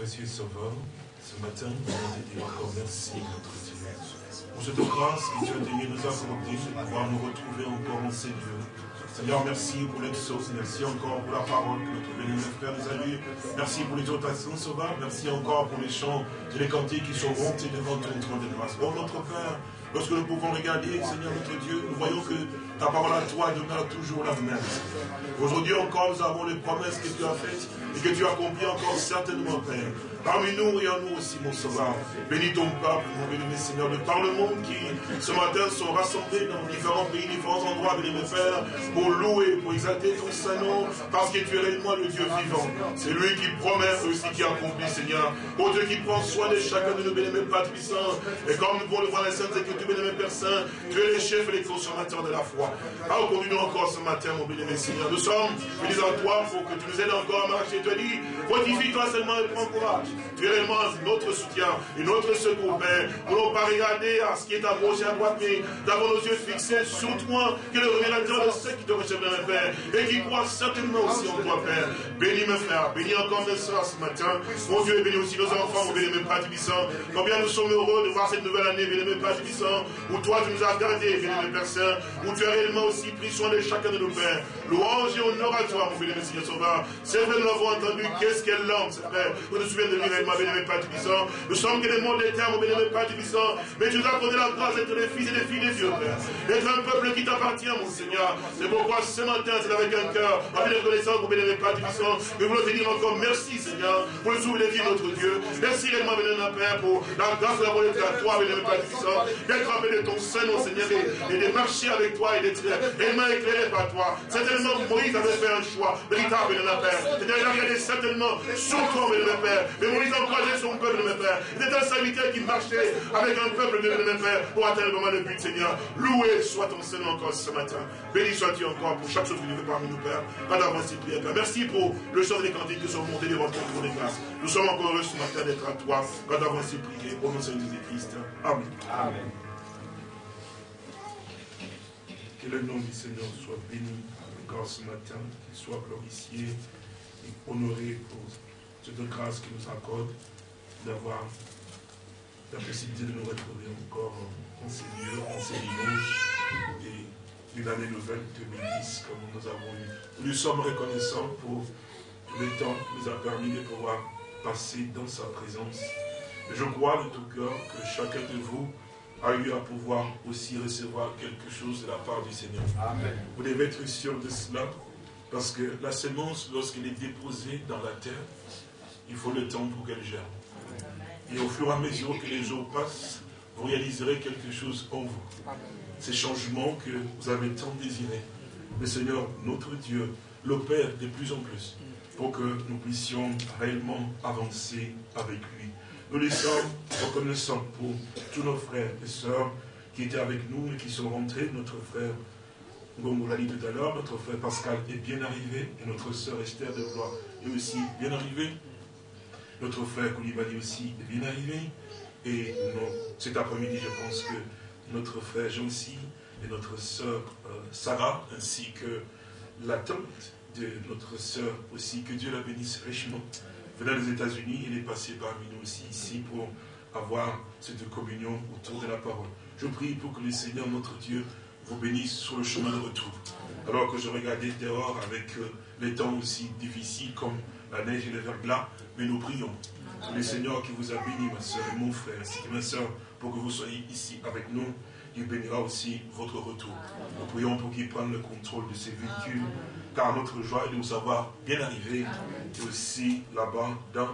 précieux Sauveur, ce matin, nous dire encore merci, notre Dieu. Pour cette grâce que tu as daigné nous accorder de pouvoir nous retrouver encore en ces lieux. Seigneur, merci pour l'exauce, merci encore pour la parole que notre béni Père nous a lue. Merci pour les l'exhortation sauvage, merci encore pour les chants et les cantiques qui sont montés devant ton trône de grâce. Oh notre Père, lorsque nous pouvons regarder, Seigneur notre Dieu, nous voyons que ta parole à toi demeure toujours la même. Aujourd'hui encore, nous avons les promesses que tu as faites et que tu accomplis encore certainement, Père. Parmi nous et en nous aussi, mon sauveur. Bénis ton peuple, mon béni, Seigneur, de par le monde qui, ce matin, sont rassemblés dans différents pays, différents endroits, béni, Père, pour louer, pour exalter ton Saint-Nom, parce que tu es réellement le Dieu vivant. C'est lui qui promet aussi qui accomplit, Seigneur. Ô Dieu qui prend soin de chacun de nos bénis, Père puissant. Et comme nous pouvons le voir, les saintes écritures, béni, Père Saint, tu es le chef et les consommateurs de la foi. Alors, conduis-nous encore ce matin, mon béni, Seigneur. Nous sommes bénis à toi pour que tu nous aides encore à marcher. Tu as dit, fortifie-toi seulement et prends courage. Tu es réellement notre soutien et notre secours, Père. Nous n'allons pas regarder à ce qui est à gauche à droite, mais d'avoir nos yeux fixés sur toi, que le révélateur de ceux qui te recherchent, Père, et qui croient certainement aussi en toi, Père. Bénis mes frères, bénis encore mes soeurs ce matin. Mon Dieu, bénis aussi nos enfants, mon mes Père Tibissant. Combien nous sommes heureux de voir cette nouvelle année, mes Père Tibissant, où toi tu nous as gardés, mes Père Saint, où tu as réellement aussi pris soin de chacun de nos pères. Louange et honneur à toi, mon béni, Seigneur Sauveur. C'est vrai, nous l'avons entendu, qu'est-ce qu'elle l'homme, c'est vrai. Vous nous souvenez de lui, béni, mes Père Tibissant. Nous sommes que des mondes éternes, mon béni, mes Père Tibissant. Mais tu nous as accordé la grâce d'être les fils et les filles de Dieu, Père. D'être un peuple qui t'appartient, mon Seigneur. C'est pourquoi ce matin, c'est avec un cœur, avec reconnaissance, mon mes Père Tibissant, nous voulons te dire encore merci, Seigneur, pour le souvenir de notre Dieu. Merci réellement, mon Père, pour la grâce de la volonté à toi, béni, mes Père Tibissant, d'être appelé de ton sein, mon Seigneur, et, de marcher avec toi et d'être aimé éclairé par toi. Certainement, Moïse avait fait un choix véritable, de la Père. Il a regardé certainement son corps, de Père. Mais Moïse encourageait son peuple, de Père. Il était un serviteur qui marchait avec un peuple, de Père, pour atteindre vraiment le but, Seigneur. Loué soit ton Seigneur encore ce matin. Béni sois-tu encore pour chaque chose que tu fais parmi nous, Père. Pas d'avance, Père. Merci pour le chant des cantiques qui sont montés devant ton trône de grâce. Nous sommes encore heureux ce matin d'être à toi. Pas d'avance, prier. Au nom de Jésus-Christ. Amen. Amen. Que le nom du Seigneur soit béni encore ce matin, qu'il soit glorifié et honoré pour cette grâce qu'il nous accorde d'avoir la possibilité de nous retrouver encore en ces lieux, en ces dimanches et d'une année nouvelle 2010 comme nous avons eu. Nous sommes reconnaissants pour le temps qu'il nous a permis de pouvoir passer dans sa présence. Je crois de tout cœur que chacun de vous a eu à pouvoir aussi recevoir quelque chose de la part du Seigneur. Amen. Vous devez être sûr de cela, parce que la semence, lorsqu'elle est déposée dans la terre, il faut le temps pour qu'elle germe. Et au fur et à mesure que les jours passent, vous réaliserez quelque chose en vous. Ces changements que vous avez tant désirés, le Seigneur, notre Dieu, l'opère de plus en plus pour que nous puissions réellement avancer avec lui. Nous les sommes reconnaissants pour tous nos frères et sœurs qui étaient avec nous et qui sont rentrés. Notre frère, dit tout à l'heure, notre frère Pascal est bien arrivé et notre sœur Esther de Blois est aussi bien arrivée. Notre frère Koulibaly aussi est bien arrivé. Et cet après-midi, je pense que notre frère Jean-Cy et notre sœur euh, Sarah, ainsi que la tante de notre sœur aussi, que Dieu la bénisse richement, venant des États-Unis, il est passé parmi nous aussi ici pour avoir cette communion autour de la parole. Je prie pour que le Seigneur, notre Dieu, vous bénisse sur le chemin de retour. Alors que je regardais dehors avec euh, les temps aussi difficiles comme la neige et le verglas, mais nous prions. C'est le Seigneur qui vous a béni, ma soeur et mon frère, ainsi que ma soeur, pour que vous soyez ici avec nous. Il bénira aussi votre retour. Nous prions pour qu'il prenne le contrôle de ces véhicules, car notre joie est de vous avoir bien arrivé, et aussi là-bas, dans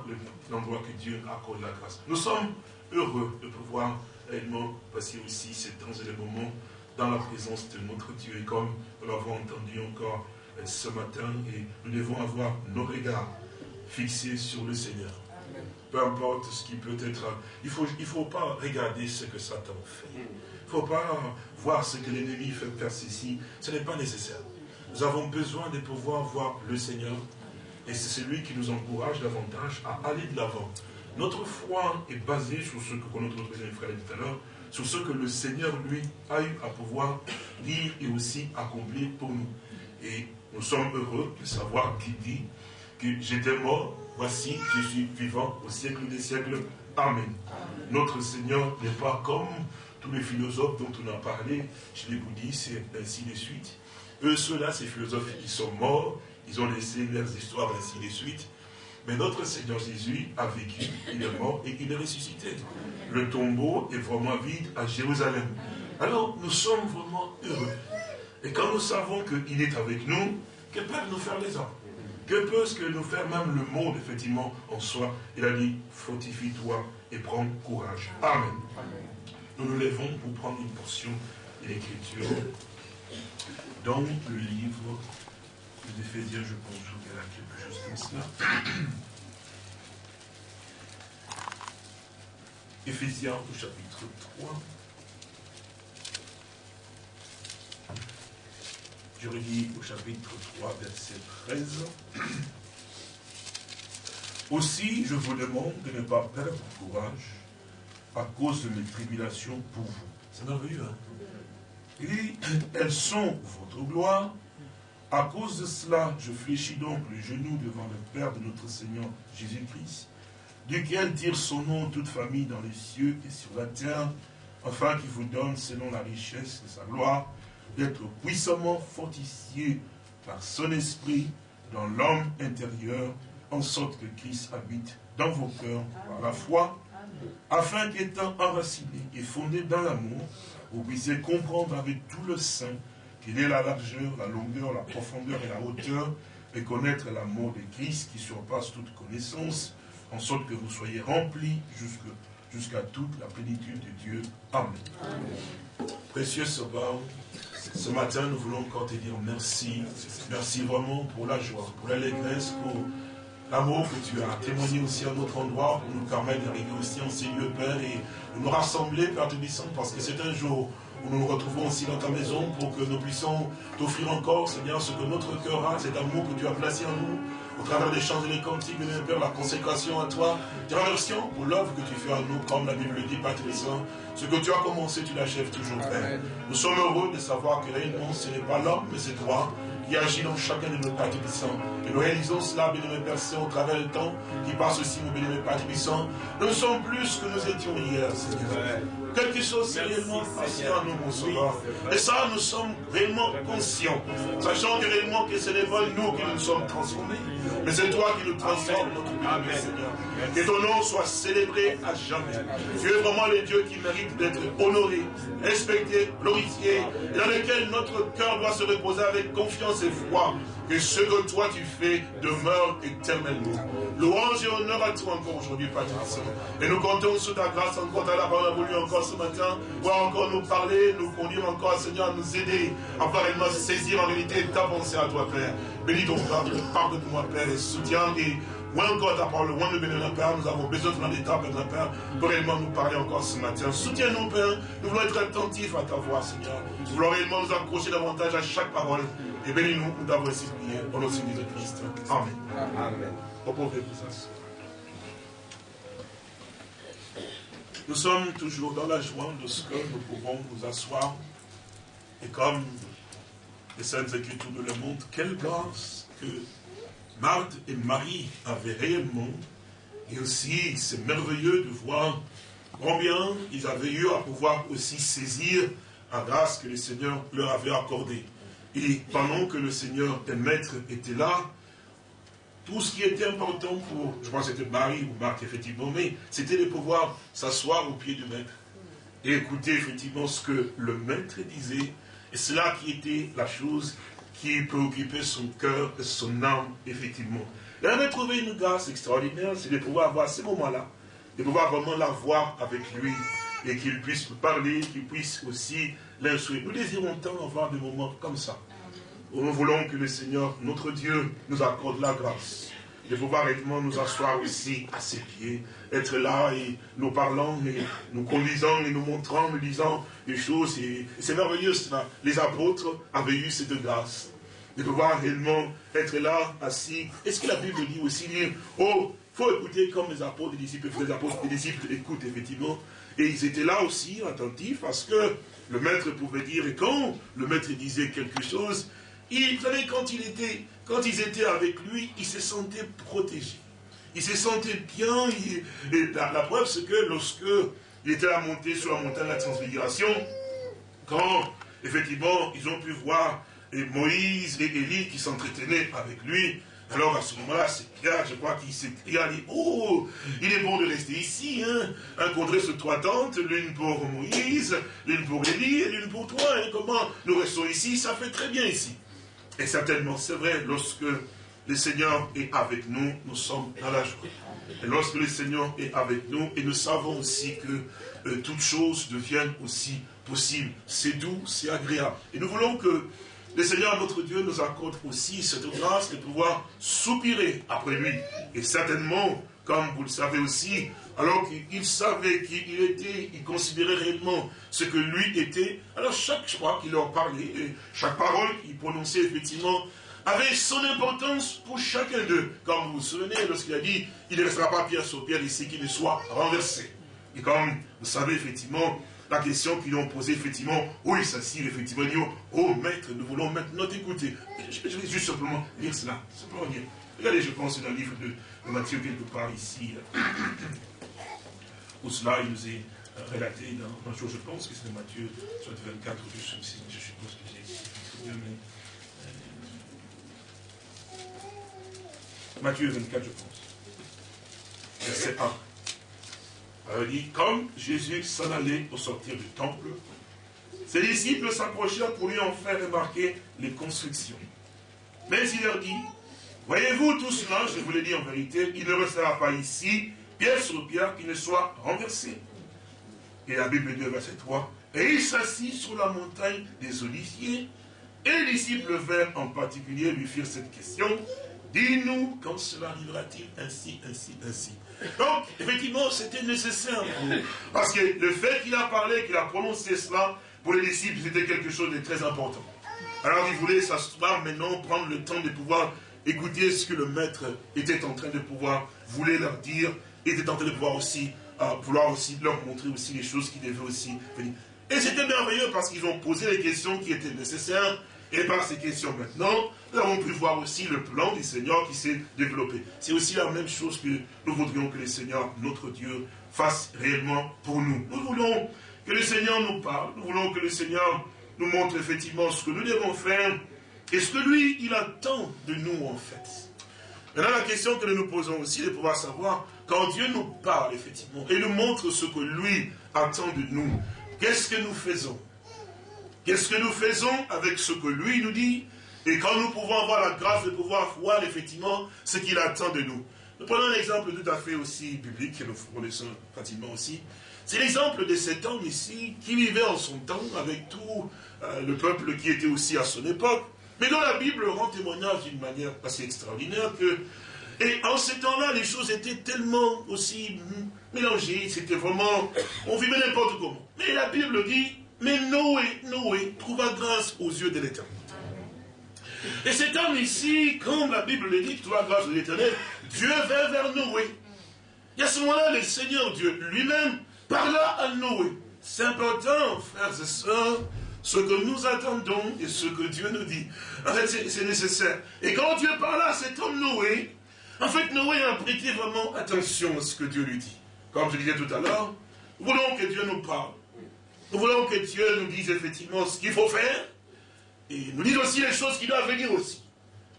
l'endroit que Dieu accorde la grâce. Nous sommes heureux de pouvoir réellement passer aussi ces temps et les moments dans la présence de notre Dieu. Et comme nous l'avons entendu encore euh, ce matin, et nous devons avoir nos regards fixés sur le Seigneur. Peu importe ce qui peut être. Il ne faut, il faut pas regarder ce que Satan fait. Ne faut pas voir ce que l'ennemi fait faire ceci. Ce n'est pas nécessaire. Nous avons besoin de pouvoir voir le Seigneur. Et c'est celui qui nous encourage davantage à aller de l'avant. Notre foi est basée sur ce que notre frère dit tout à l'heure, sur ce que le Seigneur, lui, a eu à pouvoir dire et aussi accomplir pour nous. Et nous sommes heureux de savoir qu'il dit que j'étais mort, voici, je suis vivant au siècle des siècles. Amen. Notre Seigneur n'est pas comme tous les philosophes dont on a parlé, je les bouddhistes, et ainsi de suite. Eux, ceux-là, ces philosophes, ils sont morts, ils ont laissé leurs histoires, ainsi de suite. Mais notre Seigneur Jésus a vécu, il est mort et il est ressuscité. Le tombeau est vraiment vide à Jérusalem. Alors, nous sommes vraiment heureux. Et quand nous savons qu'il est avec nous, que peuvent nous faire les hommes? Que peut ce que nous faire même le monde, effectivement, en soi? Il a dit, fortifie-toi et prends courage. Amen. Nous nous levons pour prendre une portion de l'Écriture dans le livre des je pense a quelque chose comme cela. Éphésiens au chapitre 3. Je relis au chapitre 3, verset 13. Aussi, je vous demande de ne pas perdre courage à cause de mes tribulations pour vous. C'est merveilleux, hein Et elles sont votre gloire. À cause de cela, je fléchis donc le genou devant le Père de notre Seigneur Jésus-Christ, duquel tire son nom toute famille dans les cieux et sur la terre, afin qu'il vous donne, selon la richesse de sa gloire, d'être puissamment fortifié par son esprit dans l'homme intérieur, en sorte que Christ habite dans vos cœurs par la foi, afin qu'étant enraciné et fondé dans l'amour, vous puissiez comprendre avec tout le sein quelle est la largeur, la longueur, la profondeur et la hauteur, et connaître l'amour de Christ qui surpasse toute connaissance, en sorte que vous soyez remplis jusqu'à toute la plénitude de Dieu. Amen. Précieux Sauveur, ce matin, nous voulons encore te dire merci. Merci vraiment pour la joie, pour l'allégresse, pour l'amour que tu as témoigné aussi à notre endroit, pour nous permettre d'arriver aussi en ces lieux, Père, et de nous rassembler, Père Tubissant, parce que c'est un jour où nous nous retrouvons aussi dans ta maison pour que nous puissions t'offrir encore, Seigneur, ce que notre cœur a, cet amour que tu as placé en nous, au travers des chants et des cantiques, de Père, la consécration à toi. Te remercions pour l'œuvre que tu fais à nous, comme la Bible le dit, Père Ce que tu as commencé, tu l'achèves toujours, Père. Nous sommes heureux de savoir que réellement, ce n'est pas l'homme, mais c'est toi qui agit dans chacun de nos Pères Et nous réalisons cela, bien-aimé Père au travers du temps qui passe aussi, mon bien-aimé Père Nous sommes plus que nous étions hier, Seigneur. Quelque chose réellement passé en nous, mon sauveur. Et ça, nous sommes réellement conscients. Sachant que réellement que ce n'est pas nous qui nous sommes transformés, mais c'est toi qui nous transformes, notre bien Seigneur. Que ton nom soit célébré à jamais. Tu es vraiment le Dieu qui mérite d'être honoré, respecté, glorifié, et dans lequel notre cœur doit se reposer avec confiance et foi que ce que toi tu fais demeure éternellement. Louange et honneur à toi encore aujourd'hui, Père Et nous comptons sur ta grâce encore, ta la parole voulu encore ce matin, pour encore nous parler, nous conduire encore, Seigneur, à nous aider à vraiment saisir en réalité ta pensée à toi, Père. Bénis ton Père, pardonne-moi, Père, et soutiens et moi encore ta parole, moi nous bénir, Père, nous avons besoin de ton état, Père, Père, pour réellement nous parler encore ce matin. Soutiens-nous, Père, nous voulons être attentifs à ta voix, Seigneur. Nous voulons réellement nous accrocher davantage à chaque parole. Et bénis-nous, nous t'avons ainsi prié, au nom de Christ. Amen. Amen. Nous sommes toujours dans la joie de ce que nous pouvons nous asseoir. Et comme les Saintes Écritures nous le montrent, quelle grâce que Marthe et Marie avaient réellement. Et aussi, c'est merveilleux de voir combien ils avaient eu à pouvoir aussi saisir la grâce que le Seigneur leur avait accordée. Et pendant que le Seigneur et Maître était là, tout ce qui était important pour, je pense que c'était Marie ou Marc effectivement, mais c'était de pouvoir s'asseoir au pied du Maître et écouter effectivement ce que le Maître disait. Et cela qui était la chose qui préoccupait son cœur et son âme, effectivement. Il avait trouvé une grâce extraordinaire, c'est de pouvoir avoir ces moments-là, de pouvoir vraiment la voir avec lui et qu'il puisse parler, qu'il puisse aussi l'instruire. Nous désirons tant avoir des moments comme ça. Nous voulons que le Seigneur, notre Dieu, nous accorde la grâce de pouvoir réellement nous asseoir aussi à ses pieds, être là et nous parlant, et nous conduisant et nous montrant, nous disant des choses. Et c'est merveilleux cela. Les apôtres avaient eu cette grâce de pouvoir réellement être là, assis. Est-ce que la Bible dit aussi dire, oh, faut écouter comme les apôtres, les disciples, les apôtres, les disciples écoutent effectivement. Et ils étaient là aussi, attentifs, parce que le maître pouvait dire, et quand le maître disait quelque chose, il, vous savez, quand, il était, quand ils étaient avec lui, ils se sentaient protégés. Ils se sentaient bien. et la, preuve, c'est que lorsque il était à monter sur la montagne de la transfiguration, quand, effectivement, ils ont pu voir Moïse et Élie qui s'entretenaient avec lui, alors à ce moment-là, c'est Pierre, je crois qu'il s'est dit, oh, il est bon de rester ici, hein, un sur trois tentes, l'une pour Moïse, l'une pour Élie et l'une pour toi, et comment nous restons ici, ça fait très bien ici. Et certainement, c'est vrai, lorsque le Seigneur est avec nous, nous sommes dans la joie. Et lorsque le Seigneur est avec nous, et nous savons aussi que euh, toutes choses deviennent aussi possibles. C'est doux, c'est agréable. Et nous voulons que le Seigneur, notre Dieu, nous accorde aussi cette grâce de pouvoir soupirer après lui. Et certainement, comme vous le savez aussi, alors qu'il savait qu'il était, il considérait réellement ce que lui était, alors chaque fois qu'il leur parlait, chaque parole qu'il prononçait effectivement, avait son importance pour chacun d'eux. Comme vous vous souvenez, lorsqu'il a dit, il ne restera pas pierre sur pierre ici qui ne soit renversé. Et comme vous savez effectivement, la question qu'ils ont posée, effectivement, où il s'assied, effectivement, il dit, oh maître, nous voulons maintenant t'écouter. Je, vais juste simplement lire cela, simplement lire. Regardez, je pense, dans le livre de, Matthieu, quelque part ici, cela, il nous est euh, relaté dans un jour, je pense que c'est Matthieu, soit 24, je, suppose que j'ai mais... Euh, Matthieu 24, je pense. Verset 1. Alors dit, comme Jésus s'en allait au sortir du temple, ses disciples s'approchèrent pour lui en faire remarquer les constructions. Mais il leur dit, voyez-vous tout cela, je vous l'ai dit en vérité, il ne restera pas ici, pierre sur pierre, qui ne soit renversé. Et la Bible dit, verset 3, et il s'assit sur la montagne des Oliviers, et les disciples vinrent en particulier lui firent cette question, dis-nous quand cela arrivera-t-il ainsi, ainsi, ainsi? Donc, effectivement, c'était nécessaire pour Parce que le fait qu'il a parlé, qu'il a prononcé cela, pour les disciples, c'était quelque chose de très important. Alors, il voulait s'asseoir maintenant, prendre le temps de pouvoir écouter ce que le maître était en train de pouvoir, voulait leur dire, était en train de pouvoir aussi, euh, vouloir aussi leur montrer aussi les choses qui devaient aussi venir. Et c'était merveilleux parce qu'ils ont posé les questions qui étaient nécessaires, et par ces questions maintenant, nous avons pu voir aussi le plan du Seigneur qui s'est développé. C'est aussi la même chose que nous voudrions que le Seigneur, notre Dieu, fasse réellement pour nous. Nous voulons que le Seigneur nous parle, nous voulons que le Seigneur nous montre effectivement ce que nous devons faire et ce que lui, il attend de nous en fait. Maintenant, la question que nous nous posons aussi de pouvoir savoir, quand Dieu nous parle effectivement et nous montre ce que lui attend de nous, qu'est-ce que nous faisons? Qu'est-ce que nous faisons avec ce que lui nous dit? Et quand nous pouvons avoir la grâce de pouvoir voir effectivement ce qu'il attend de nous. Nous prenons un exemple tout à fait aussi biblique, que nous connaissons pratiquement aussi. C'est l'exemple de cet homme ici, qui vivait en son temps avec tout euh, le peuple qui était aussi à son époque, mais dont la Bible rend témoignage d'une manière assez extraordinaire que... Et en ces temps-là, les choses étaient tellement aussi mélangées, c'était vraiment... On vivait n'importe comment. Mais la Bible dit, mais Noé, Noé trouva grâce aux yeux de l'Éternel. Et cet homme ici, comme la Bible le dit, trouva grâce aux de l'Éternel, Dieu vint vers Noé. Et à ce moment-là, le Seigneur Dieu lui-même parla à Noé. C'est important, frères et sœurs, ce que nous attendons et ce que Dieu nous dit. En fait, c'est nécessaire. Et quand Dieu parla à cet homme Noé, en fait, Noé a prêté vraiment attention à ce que Dieu lui dit. Comme je disais tout à l'heure, voulons que Dieu nous parle. Nous voulons que Dieu nous dise effectivement ce qu'il faut faire et nous dise aussi les choses qui doivent venir aussi.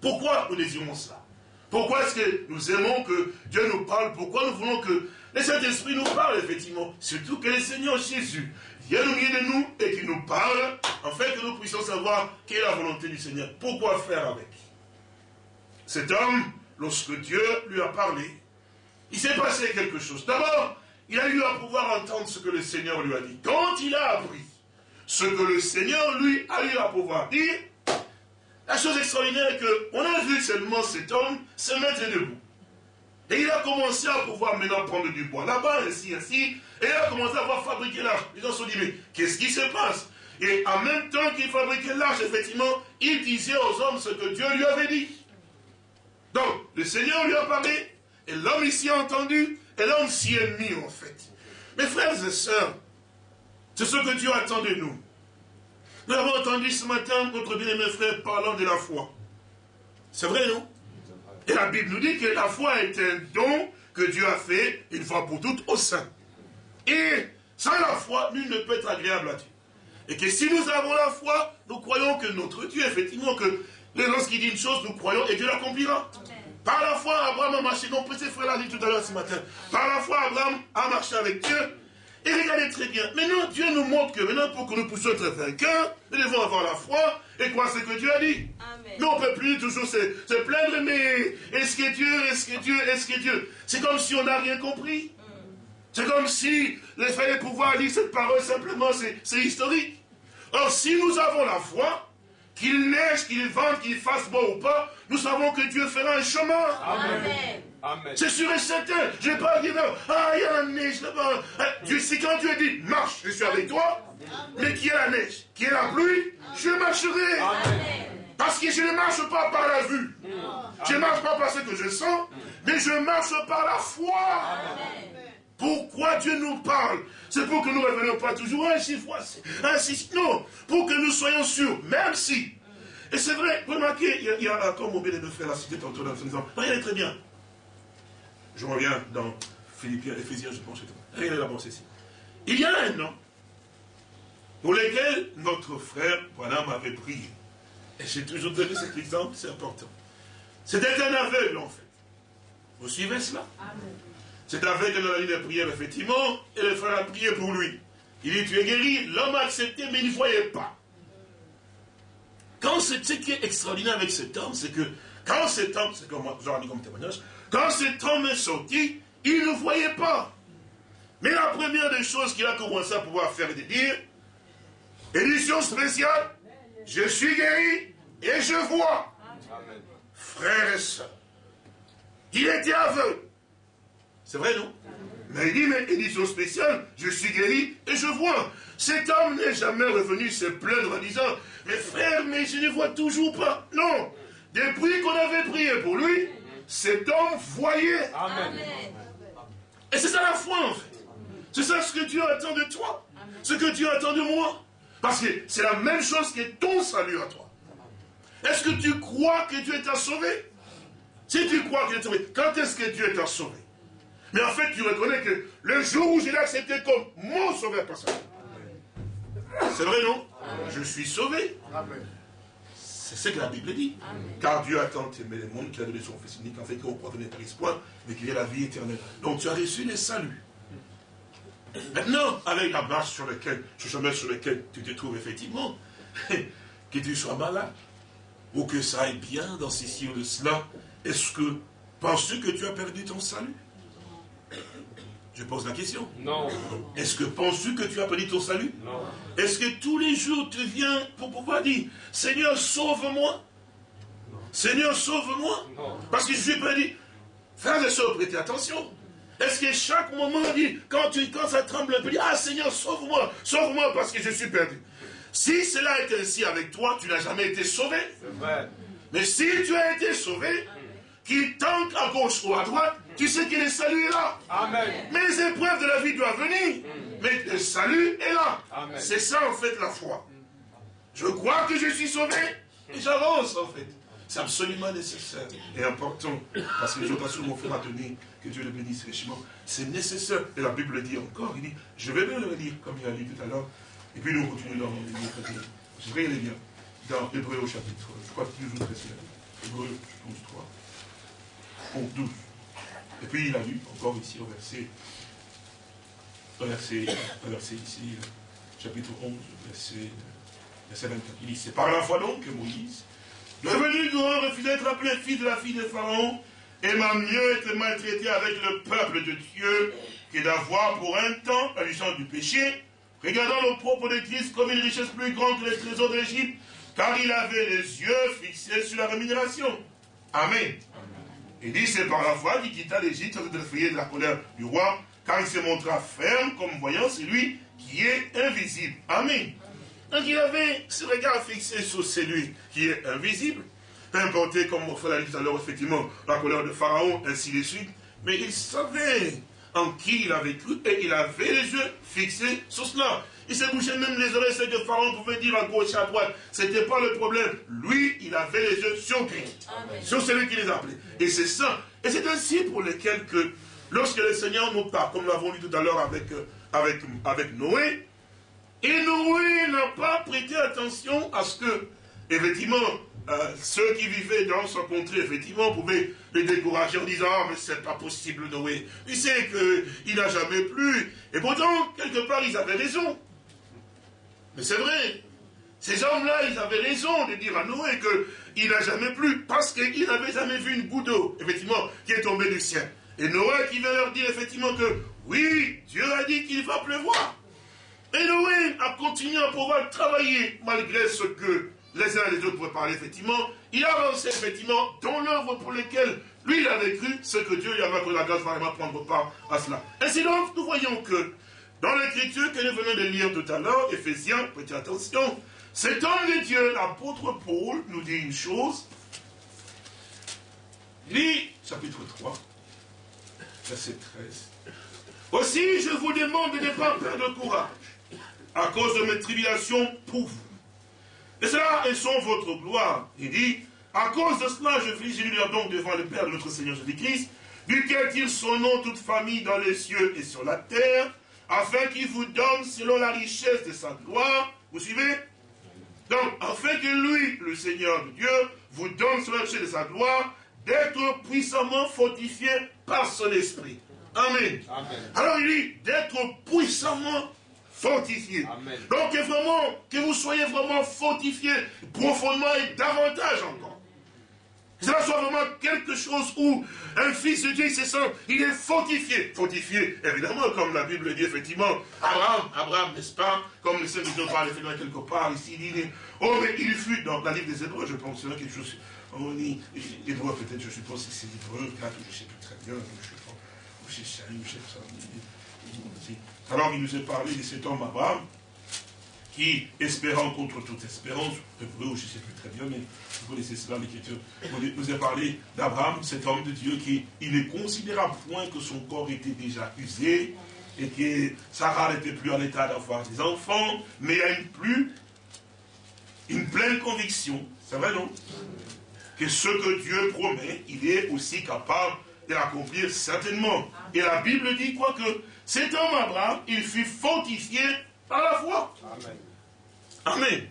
Pourquoi nous désirons cela? Pourquoi est-ce que nous aimons que Dieu nous parle? Pourquoi nous voulons que le Saint-Esprit nous parle effectivement? Surtout que le Seigneur Jésus vienne au milieu de nous et qu'il nous parle, fait que nous puissions savoir quelle est la volonté du Seigneur. Pourquoi faire avec? Cet homme, lorsque Dieu lui a parlé, il s'est passé quelque chose. D'abord, il a eu à pouvoir entendre ce que le Seigneur lui a dit. Quand il a appris ce que le Seigneur lui a eu à pouvoir dire, la chose extraordinaire est qu'on a vu seulement cet homme se mettre debout. Et il a commencé à pouvoir maintenant prendre du bois là-bas, ainsi, ainsi. Et il a commencé à pouvoir fabriquer l'arche. Les gens se sont dit, mais qu'est-ce qui se passe? Et en même temps qu'il fabriquait l'arche, effectivement, il disait aux hommes ce que Dieu lui avait dit. Donc, le Seigneur lui a parlé, et l'homme ici a entendu, et l'homme s'y est mis, en fait. Mes frères et sœurs, c'est ce que Dieu attend de nous. Nous avons entendu ce matin notre bien-aimé frère parlant de la foi. C'est vrai, non? Et la Bible nous dit que la foi est un don que Dieu a fait une fois pour toutes au sein. Et sans la foi, nul ne peut être agréable à Dieu. Et que si nous avons la foi, nous croyons que notre Dieu, effectivement, que lorsqu'il dit une chose, nous croyons et Dieu l'accomplira. Par la foi, Abraham a marché, non, petit frère l'a dit tout à l'heure ce matin. Par la foi, Abraham a marché avec Dieu. Et regardez très bien. Maintenant, Dieu nous montre que maintenant, pour que nous puissions être vainqueurs, nous devons avoir la foi et croire ce que Dieu a dit. Mais on ne peut plus toujours se, se plaindre, mais est-ce que Dieu, est-ce que Dieu, est-ce que Dieu? C'est comme si on n'a rien compris. C'est comme si le fait de pouvoir lire cette parole simplement, c'est historique. Or, si nous avons la foi, qu'il neige, qu'il vente, qu'il fasse beau ou pas, nous savons que Dieu fera un chemin. Amen. C'est sûr et certain. Je ne vais pas dire, ah, il y a la neige là-bas. Hein, si quand Dieu dit, marche, je suis avec toi, mais qui est la neige, qui est la pluie, je marcherai. Parce que je ne marche pas par la vue. Je ne marche pas par ce que je sens, mais je marche par la foi. Pourquoi Dieu nous parle? C'est pour que nous ne revenions pas toujours ainsi, ainsi, non, pour que nous soyons sûrs, même si. Et c'est vrai, vous remarquez, il y a, comme mon bien de frère l'a cité tantôt dans son exemple, regardez très bien. Je reviens dans Philippiens, Ephésiens, je pense. Regardez la pensée ici. Il y a un an, pour lequel notre frère, voilà, m'avait prié. Et j'ai toujours donné cet exemple, c'est important. C'était un aveugle, en fait. Vous suivez cela? Amen. C'est avec dans la ligne de prière, effectivement, et le frère a prié pour lui. Il dit, tu es guéri, l'homme a accepté, mais il ne voyait pas. Quand ce qui est extraordinaire avec cet homme, c'est que quand cet homme, c'est comme j'en dis comme témoignage, quand cet homme est sorti, il ne voyait pas. Mais la première des choses qu'il a commencé à pouvoir faire, c'est de dire, édition spéciale, je suis guéri et je vois. Frères et sœurs, il était aveugle. C'est vrai, non Mais il dit, mais édition spéciale, je suis guéri et je vois. Cet homme n'est jamais revenu se plaindre en disant, mais frère, mais je ne vois toujours pas. Non. Depuis qu'on avait prié pour lui, cet homme voyait. Amen. Et c'est ça la foi, en fait. C'est ça ce que Dieu attend de toi. Ce que Dieu attend de moi. Parce que c'est la même chose que ton salut à toi. Est-ce que tu crois que Dieu t'a sauvé? Si tu crois que Dieu t'a sauvé, quand est-ce que Dieu t'a sauvé? Mais en fait, tu reconnais que le jour où je l'ai accepté comme mon sauveur personnel, c'est vrai, non? Je suis sauvé. C'est ce que la Bible dit. Car Dieu a tant aimé le monde qu'il a donné son Fils unique, en fait, qu'on croit connaître l'espoir, mais qu'il y ait la vie éternelle. Donc tu as reçu le salut. Maintenant, avec la marche sur laquelle, sur le sur lequel tu te trouves effectivement, que tu sois malade, ou que ça aille bien dans ceci ou de cela, est-ce que, penses-tu que tu as perdu ton salut? Je pose la question. Non. Est-ce que penses-tu que tu as perdu ton salut? Non. Est-ce que tous les jours tu viens pour pouvoir dire Seigneur, sauve-moi? Seigneur, sauve-moi? Parce que je suis perdu. Frères et sœurs, prêtez attention. Est-ce que chaque moment, dit, quand, tu, quand ça tremble un peu, ah Seigneur, sauve-moi, sauve-moi parce que je suis perdu. Si cela était ainsi avec toi, tu n'as jamais été sauvé. C'est vrai. Mais si tu as été sauvé, qu'il tente à gauche ou à droite, tu sais que le salut est là. Amen. Mais les épreuves de la vie doivent venir. Mais le salut est là. C'est ça en fait la foi. Je crois que je suis sauvé et j'avance en fait. C'est absolument nécessaire et important. Parce que je sur mon frère à tenir, que Dieu le bénisse richement. C'est nécessaire. Et la Bible dit encore, il dit, je vais bien le lire comme il a lu tout à l'heure. Et puis nous continuons dans le Je vais aller bien. Dans Hébreu au chapitre, je crois que toujours très Hébreu, je pense 3. 12. Et puis il a lu encore ici au verset, au verset, au verset ici, chapitre 11, verset, verset 24. Il dit, c'est par la foi donc que Moïse, devenu grand, refusait d'être appelé fils de la fille de Pharaon, et m'a mieux été maltraité avec le peuple de Dieu que d'avoir pour un temps la licence du péché, regardant le propre de Christ comme une richesse plus grande que les trésors d'Égypte, car il avait les yeux fixés sur la rémunération. Amen. Il dit, c'est par la foi qu'il quitta l'Égypte être de la colère du roi, car il se montra ferme comme voyant celui qui est invisible. Amen. Donc il avait ce regard fixé sur celui qui est invisible. Peu importe, comme on fait l'a dit tout à l'heure, effectivement, la colère de Pharaon, ainsi de suite. Mais il savait en qui il avait cru et il avait les yeux fixés sur cela. Il s'est bouché même les oreilles, c'est que Pharaon pouvait dire à gauche, à droite. Ce n'était pas le problème. Lui, il avait les yeux sur lui. Sur celui qui les appelait. Et c'est ça. Et c'est ainsi pour lesquels que, lorsque le Seigneur nous parle, comme nous l'avons dit tout à l'heure avec, euh, avec, avec Noé, et Noé n'a pas prêté attention à ce que, effectivement, euh, ceux qui vivaient dans son contrée, effectivement, pouvaient les décourager en disant Ah, mais c'est pas possible, Noé. Il sait qu'il n'a jamais plu. Et pourtant, quelque part, ils avaient raison. Mais c'est vrai. Ces hommes-là, ils avaient raison de dire à Noé qu'il n'a jamais plu, parce qu'ils n'avaient jamais vu une goutte d'eau, effectivement, qui est tombée du ciel. Et Noé qui vient leur dire, effectivement, que oui, Dieu a dit qu'il va pleuvoir. Et Noé a continué à pouvoir travailler, malgré ce que les uns et les autres pouvaient parler, effectivement. Il a avancé, effectivement, dans l'œuvre pour laquelle lui, il avait cru, ce que Dieu lui avait accordé la grâce vraiment prendre part à cela. Ainsi donc, nous voyons que, dans l'écriture que nous venons de lire tout à l'heure, Ephésiens, prêtez attention, cet homme de Dieu, l'apôtre Paul, nous dit une chose. Lis chapitre 3, verset 13. Aussi, je vous demande de ne pas perdre courage à cause de mes tribulations pour vous et cela, elles sont votre gloire. Il dit, à cause de cela, je fléchis donc devant le Père de notre Seigneur Jésus-Christ, duquel tire son nom toute famille dans les cieux et sur la terre, afin qu'il vous donne selon la richesse de sa gloire. Vous suivez? Donc, afin que lui, le Seigneur de Dieu, vous donne selon la richesse de sa gloire, d'être puissamment fortifié par son esprit. Amen. Amen. Alors il dit d'être puissamment fortifié. Donc vraiment, que vous soyez vraiment fortifié profondément et davantage encore. Cela soit vraiment quelque chose où un fils de Dieu se sent, il est fortifié. Fortifié, évidemment, comme la Bible dit, effectivement, Abraham, Abraham, n'est-ce pas Comme le nous parle quelque part ici, il dit, oh mais il fut, dans la livre des Hébreux, je pense, c'est quelque chose, on dit, Hébreux peut-être, je suppose que c'est Hébreux 4, je ne sais plus très bien, je sais pas, je sais pas, je sais pas, alors il nous a parlé de cet homme Abraham, qui, espérant contre toute espérance, je ne sais plus très bien, mais vous connaissez cela, l'Écriture, nous a parlé d'Abraham, cet homme de Dieu qui, il ne considéra point que son corps était déjà usé, et que Sarah n'était plus en état d'avoir des enfants, mais il a une plus, une pleine conviction, c'est vrai non? Que ce que Dieu promet, il est aussi capable de l'accomplir certainement. Et la Bible dit quoi? Que cet homme Abraham, il fut fortifié par la foi. Amen. Amen.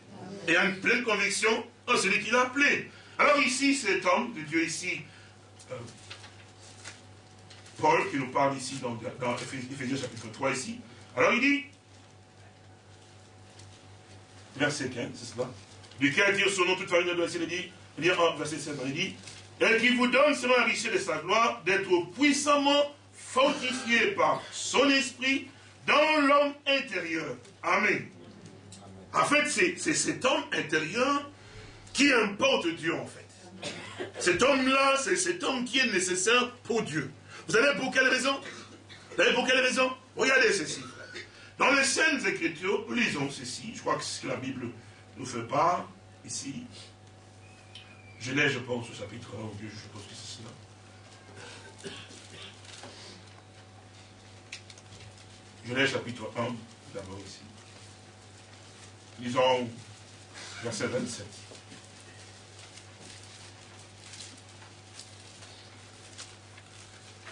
Et une pleine conviction en celui qui l'a appelé. Alors ici, cet homme de Dieu ici, euh, Paul, qui nous parle ici dans, Ephésiens chapitre 3 ici. Alors il dit, verset 15, c'est cela. Duquel dire son nom toute famille de il dit, il dit, verset 16, il dit, et qui vous donne selon la richesse de sa gloire d'être puissamment fortifié par son esprit dans l'homme intérieur. Amen. En fait, c'est cet homme intérieur qui importe Dieu, en fait. Cet homme-là, c'est cet homme qui est nécessaire pour Dieu. Vous savez pour quelle raison? Vous savez pour quelle raison? Regardez ceci. Dans les scènes Écritures, lisons ceci. Je crois que c'est ce que la Bible nous fait part ici. Genèse, je pense, au chapitre 1, je suppose que c'est cela. Genèse chapitre 1, d'abord ici. Lisons verset 27.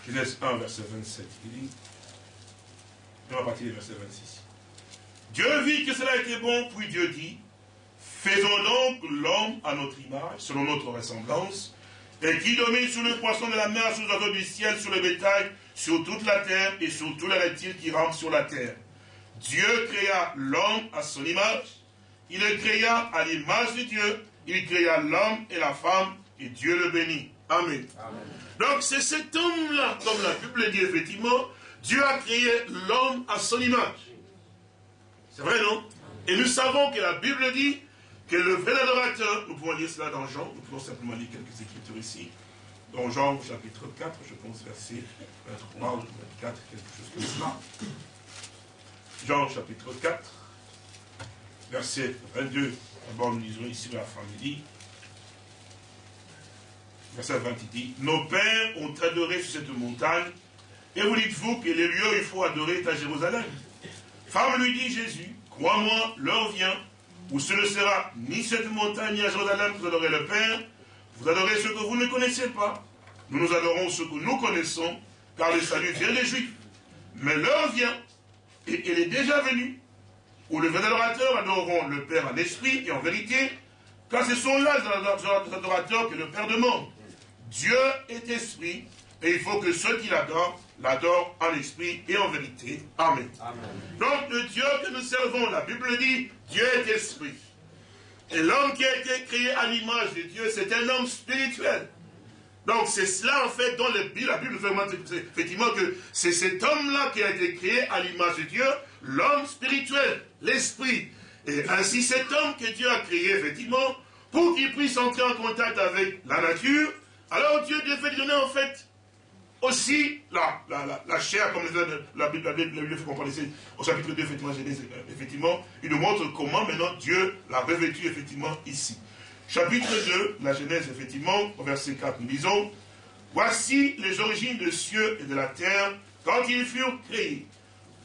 Genèse 1, verset 27. Il dit, on va partir du verset 26. Dieu vit que cela était bon, puis Dieu dit, faisons donc l'homme à notre image, selon notre ressemblance, et qui domine sur le poisson de la mer, sur les oiseaux du ciel, sur le bétail, sur toute la terre et sur tous les reptiles qui rampent sur la terre. Dieu créa l'homme à son image, il le créa à l'image de Dieu, il créa l'homme et la femme, et Dieu le bénit. Amen. Donc c'est cet homme-là, comme la Bible dit effectivement, Dieu a créé l'homme à son image. C'est vrai, non? Et nous savons que la Bible dit que le vrai adorateur, nous pouvons lire cela dans Jean, nous pouvons simplement lire quelques écritures ici, dans Jean chapitre 4, je pense verset 23 ou 24, quelque chose comme cela. Jean chapitre 4, verset 22. D'abord, nous lisons ici la famille. Verset 20, il dit Nos pères ont adoré sur cette montagne, et vous dites-vous que les lieux où il faut adorer est à Jérusalem. Femme lui dit Jésus Crois-moi, l'heure vient où ce ne sera ni cette montagne ni à Jérusalem que vous adorez le Père, vous adorez ce que vous ne connaissez pas. Nous nous adorons ce que nous connaissons, car le salut vient des Juifs. Mais l'heure vient, et elle est déjà venue, où les vrais adorateurs adoreront le Père en esprit et en vérité, car ce sont là les adorateurs que le Père demande. Dieu est esprit, et il faut que ceux qui l'adorent, l'adorent en esprit et en vérité. Amen. Donc le Dieu que nous servons, la Bible dit, Dieu est esprit. Et l'homme qui a été créé à l'image de Dieu, c'est un homme spirituel. Donc c'est cela en fait dont la Bible fait effectivement que c'est cet homme-là qui a été créé à l'image de Dieu, l'homme spirituel, l'esprit. Et ainsi cet homme que Dieu a créé effectivement, pour qu'il puisse entrer en contact avec la nature, alors Dieu devait lui donner en fait aussi la, la, chair, comme la Bible, Bible fait comprendre au chapitre 2, effectivement, euh, effectivement, il nous montre comment maintenant Dieu l'a revêtu effectivement ici. Chapitre 2, la Genèse, effectivement, au verset 4, nous disons, Voici les origines des cieux et de la terre quand ils furent créés.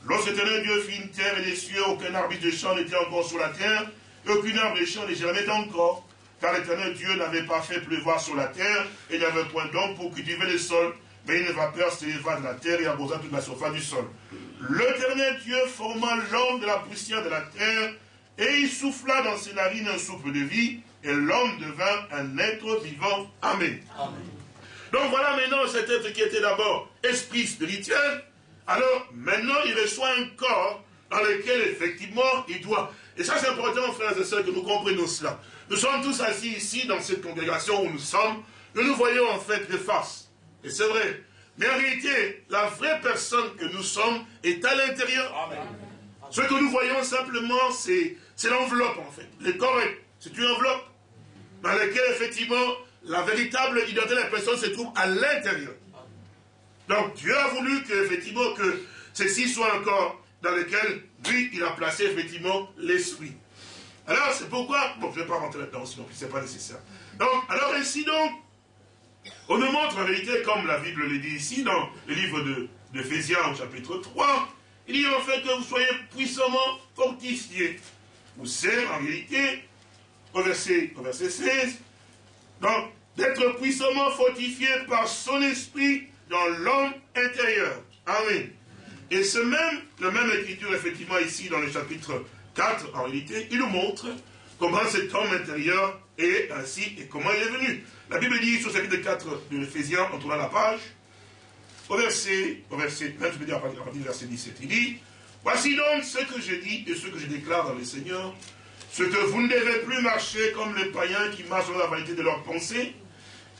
Lorsque l'éternel Dieu fit une terre et des cieux, aucun arbre de champ n'était encore sur la terre, et aucun arbre de champ n'est jamais encore, car l'éternel Dieu n'avait pas fait pleuvoir sur la terre, et il n'avait point d'homme pour cultiver le sol, mais une vapeur s'éleva de la terre et arrosa toute la surface du sol. L'éternel Dieu forma l'homme de la poussière de la terre, et il souffla dans ses narines un souffle de vie, et l'homme devint un être vivant. Amen. Donc voilà maintenant cet être qui était d'abord esprit spirituel. Alors maintenant il reçoit un corps dans lequel effectivement il doit. Et ça c'est important frères et sœurs que nous comprenions cela. Nous sommes tous assis ici dans cette congrégation où nous sommes. Nous nous voyons en fait de face. Et c'est vrai. Mais en réalité, la vraie personne que nous sommes est à l'intérieur. Ce que nous voyons simplement, c'est l'enveloppe en fait. Le corps, c'est une enveloppe dans laquelle effectivement la véritable identité de la personne se trouve à l'intérieur. Donc Dieu a voulu que effectivement que ceci soit un corps dans lequel lui il a placé effectivement l'esprit. Alors c'est pourquoi, bon je ne vais pas rentrer là-dedans sinon ce n'est pas nécessaire. Donc alors ainsi donc, on nous montre en réalité comme la Bible le dit ici dans le livre de d'Éphésiens chapitre 3, il dit en fait que vous soyez puissamment fortifiés. Vous savez en réalité au verset, au verset 16. Donc, d'être puissamment fortifié par son esprit dans l'homme intérieur. Amen. Et ce même, le même écriture, effectivement, ici, dans le chapitre 4, en réalité, il nous montre comment cet homme intérieur est ainsi et comment il est venu. La Bible dit, sur le chapitre 4 de l'Éphésiens, en tournant la page, au verset, au verset, je veux dire à partir du verset 17, il dit, Voici donc ce que je dis et ce que je déclare dans le Seigneur, ce que vous ne devez plus marcher comme les païens qui marchent dans la vanité de leurs pensées.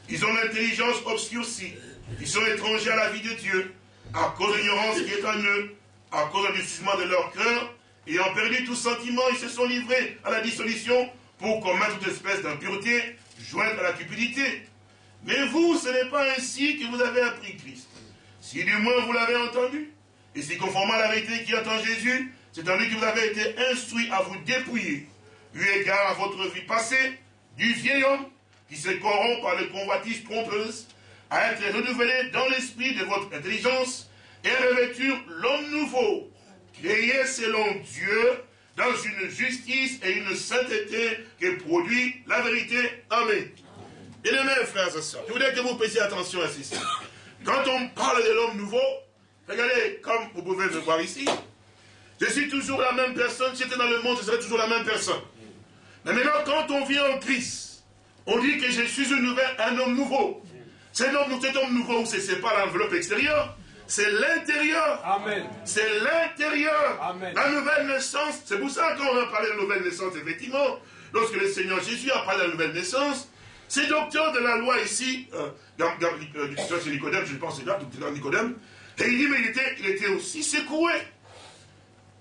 Ils ont l'intelligence obscurcie. Ils sont étrangers à la vie de Dieu, à cause de l'ignorance qui est en eux, à cause du durcissement de leur cœur, ayant perdu tout sentiment, ils se sont livrés à la dissolution pour commettre toute espèce d'impureté, jointe à la cupidité. Mais vous, ce n'est pas ainsi que vous avez appris Christ. Si du moins vous l'avez entendu, et si conformément à la vérité qui attend Jésus, c'est en lui que vous avez été instruit à vous dépouiller eu égard à votre vie passée, du vieil homme qui se corrompt par les convoitises trompeuses, à être renouvelé dans l'esprit de votre intelligence et revêtir l'homme nouveau, créé selon Dieu, dans une justice et une sainteté qui produit la vérité. Amen. Et les frères et sœurs, je voudrais que vous prestiez attention à ceci. Quand on parle de l'homme nouveau, regardez, comme vous pouvez le voir ici, je suis toujours la même personne, si j'étais dans le monde, je serais toujours la même personne. Mais maintenant, quand on vient en Christ, on dit que je suis une nouvelle, un homme nouveau. Cet homme, cet homme nouveau, ce n'est pas l'enveloppe extérieure, c'est l'intérieur. Amen. C'est l'intérieur. La nouvelle naissance. C'est pour ça qu'on va parler de la nouvelle naissance, effectivement. Lorsque le Seigneur Jésus a parlé de la nouvelle naissance, ces docteurs de la loi ici, euh, dans, dans, euh, Nicodème, je pense c'est là, docteur Nicodème, et il dit, mais il était, il était aussi secoué.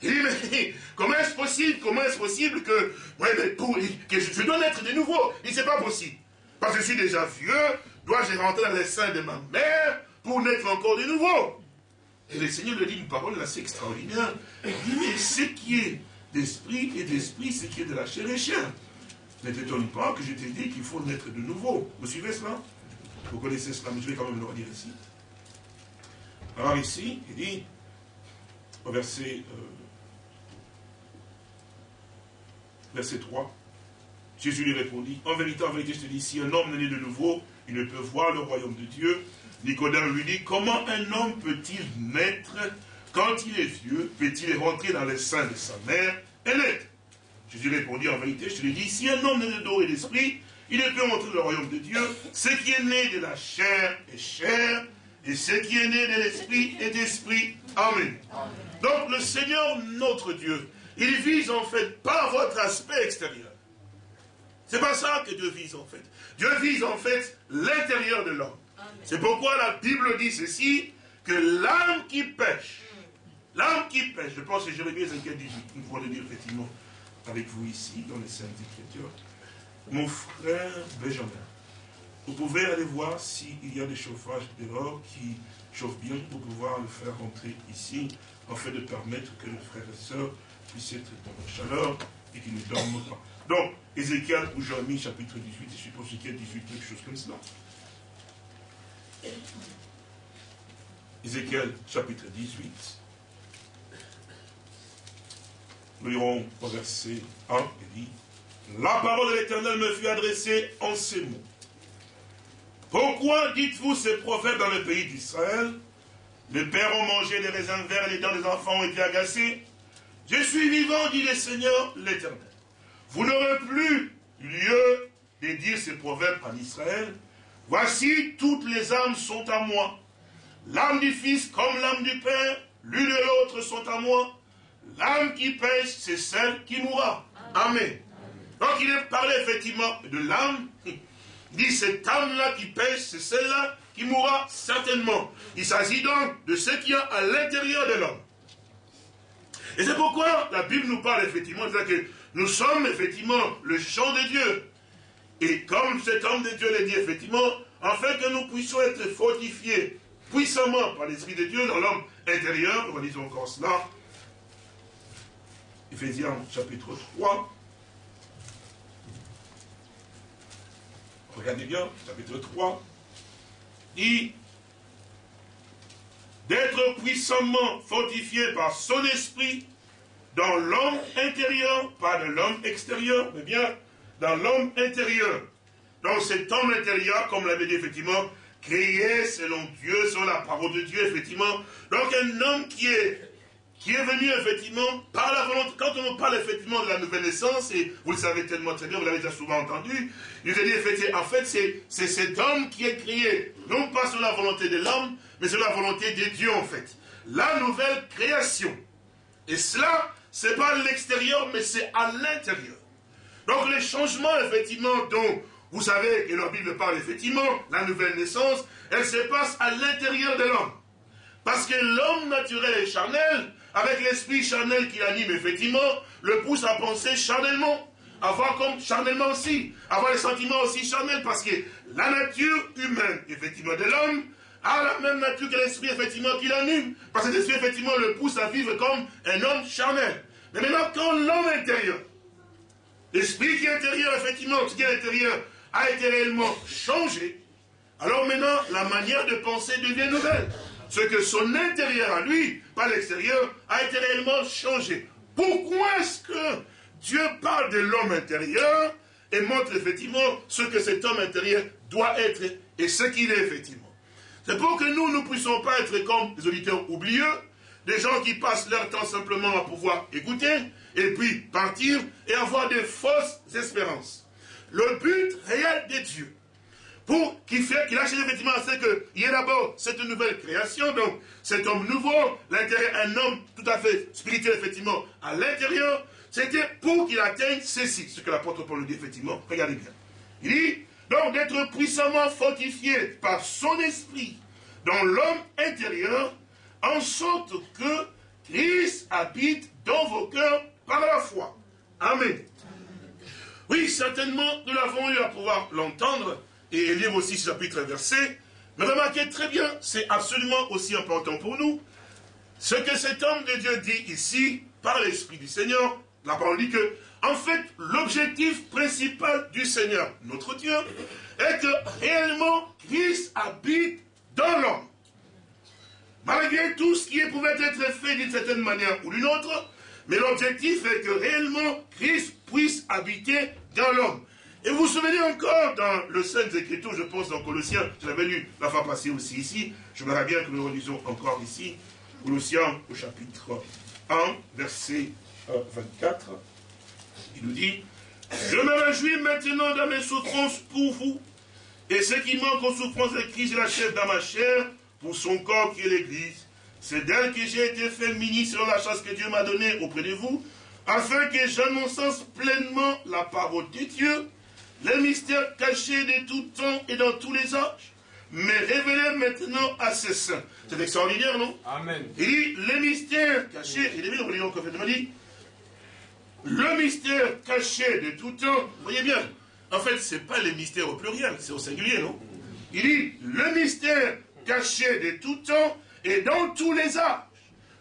Il dit, mais comment est-ce possible Comment est-ce possible que, ouais, mais pour, que je, dois naître de nouveau Il c'est pas possible. Parce que je suis déjà vieux, dois-je rentrer dans les seins de ma mère pour naître encore de nouveau? Et le Seigneur lui dit une parole assez extraordinaire. Il dit, mais ce qui est d'esprit et d'esprit, ce qui est de la chair et chair. Ne t'étonne pas que je t'ai dit qu'il faut naître de nouveau. Vous suivez cela? Vous connaissez cela, mais je vais quand même le redire ici. Alors ici, il dit, au verset... Euh, verset 3. Jésus lui répondit, en vérité, en vérité, je te dis, si un homme n'est né de nouveau, il ne peut voir le royaume de Dieu. Nicodème lui dit, comment un homme peut-il naître quand il est vieux? Peut-il rentrer dans le sein de sa mère et naître? Jésus répondit, en vérité, je te dis, si un homme n'est de dos et d'esprit, il ne peut entrer dans le royaume de Dieu. Ce qui est né de la chair est chair, et ce qui est né de l'esprit est esprit. Amen. Donc le Seigneur, notre Dieu, il vise en fait pas votre aspect extérieur. C'est pas ça que Dieu vise en fait. Dieu vise en fait l'intérieur de l'homme. C'est pourquoi la Bible dit ceci, que l'âme qui pêche, l'âme qui pêche, je pense que Jérémie 5, 18, nous pouvons le dire effectivement avec vous ici, dans les Saintes Écritures, mon frère Benjamin, vous pouvez aller voir s'il y a des chauffages dehors qui chauffent bien pour pouvoir le faire rentrer ici, afin de permettre que les frères et sœurs puissent être dans la chaleur et qu'ils ne dorment pas. Donc, Ézéchiel ou Jérémie, chapitre 18, je suppose Ézéchiel 18, quelque chose comme cela. Ézéchiel, chapitre 18. Nous lirons au verset 1, il dit, La parole de l'Éternel me fut adressée en ces mots. Pourquoi dites-vous ces prophètes dans le pays d'Israël? Les pères ont mangé des raisins verts et les dents des enfants ont été agacés. Je suis vivant, dit le Seigneur l'Éternel. Vous n'aurez plus lieu de dire ces proverbes en Israël. Voici, toutes les âmes sont à moi. L'âme du Fils comme l'âme du Père, l'une et l'autre sont à moi. L'âme qui pêche, c'est celle qui mourra. Amen. Donc il est parlé effectivement de l'âme dit cette âme-là qui pêche, c'est celle-là qui mourra certainement. Il s'agit donc de ce qu'il y a à l'intérieur de l'homme. Et c'est pourquoi la Bible nous parle effectivement de ça que nous sommes effectivement le champ de Dieu. Et comme cet homme de Dieu l'a dit effectivement, afin que nous puissions être fortifiés puissamment par l'Esprit de Dieu dans l'homme intérieur, relisons encore cela. Ephésiens chapitre 3, regardez bien, chapitre 3, dit d'être puissamment fortifié par son esprit dans l'homme intérieur, pas de l'homme extérieur, mais bien dans l'homme intérieur. Dans cet homme intérieur, comme l'avait dit effectivement, créé selon Dieu, selon la parole de Dieu, effectivement. Donc un homme qui est qui est venu effectivement par la volonté. Quand on parle effectivement de la nouvelle naissance, et vous le savez tellement très bien, vous l'avez déjà souvent entendu, il dit effectivement, en fait, c'est cet homme qui est créé, non pas sur la volonté de l'homme, mais sur la volonté de Dieu, en fait. La nouvelle création. Et cela, c'est pas à l'extérieur, mais c'est à l'intérieur. Donc les changements, effectivement, dont vous savez que la Bible parle, effectivement, la nouvelle naissance, elle se passe à l'intérieur de l'homme. Parce que l'homme naturel et charnel, avec l'esprit charnel qui l'anime, effectivement, le pousse à penser charnellement, à voir comme charnellement aussi, avoir les sentiments aussi charnels, parce que la nature humaine, effectivement, de l'homme, a la même nature que l'esprit, effectivement, qui l'anime. Parce que l'esprit, effectivement, le pousse à vivre comme un homme charnel. Mais maintenant, quand l'homme intérieur, l'esprit qui est intérieur, effectivement, ce qui est intérieur, a été réellement changé, alors maintenant, la manière de penser devient nouvelle ce que son intérieur à lui, pas l'extérieur, a été réellement changé. Pourquoi est-ce que Dieu parle de l'homme intérieur et montre effectivement ce que cet homme intérieur doit être et ce qu'il est effectivement? C'est pour que nous ne puissions pas être comme des auditeurs oublieux, des gens qui passent leur temps simplement à pouvoir écouter et puis partir et avoir des fausses espérances. Le but réel de Dieu, pour qu'il fait, qu'il achète effectivement, c'est qu'il y ait d'abord cette nouvelle création, donc cet homme nouveau, l'intérieur, un homme tout à fait spirituel, effectivement, à l'intérieur, c'était pour qu'il atteigne ceci, ce que l'apôtre Paul dit, effectivement, regardez bien. Il dit, donc d'être puissamment fortifié par son esprit dans l'homme intérieur, en sorte que Christ habite dans vos cœurs par la foi. Amen. Oui, certainement, nous l'avons eu à pouvoir l'entendre, et lire aussi ce chapitre versé, mais remarquez très bien, c'est absolument aussi important pour nous, ce que cet homme de Dieu dit ici, par l'Esprit du Seigneur, la parole dit que, en fait, l'objectif principal du Seigneur, notre Dieu, est que réellement Christ habite dans l'homme. Malgré tout ce qui pouvait être fait d'une certaine manière ou d'une autre, Mais l'objectif est que réellement Christ puisse habiter dans l'homme. Et vous vous souvenez encore dans le Saint Écriture, je pense dans Colossiens, je l'avais lu la fois passée aussi ici, je voudrais bien que nous relisons encore ici, Colossiens au chapitre 1, verset 24, il nous dit, je me réjouis maintenant dans mes souffrances pour vous, et ce qui manque aux souffrances de Christ, je l'achève dans ma chair, pour son corps qui est l'Église. C'est d'elle que j'ai été fait ministre selon la chance que Dieu m'a donnée auprès de vous, afin que j'annonce pleinement la parole de Dieu, les mystères cachés de tout temps et dans tous les âges, mais révélés maintenant à ses saints. C'est extraordinaire, non Amen. Il dit, les mystères cachés, il est bien, on dit, le mystère caché de tout temps, vous voyez bien, en fait, ce n'est pas les mystères au pluriel, c'est au singulier, non Il dit, le mystère caché de tout temps et dans tous les âges,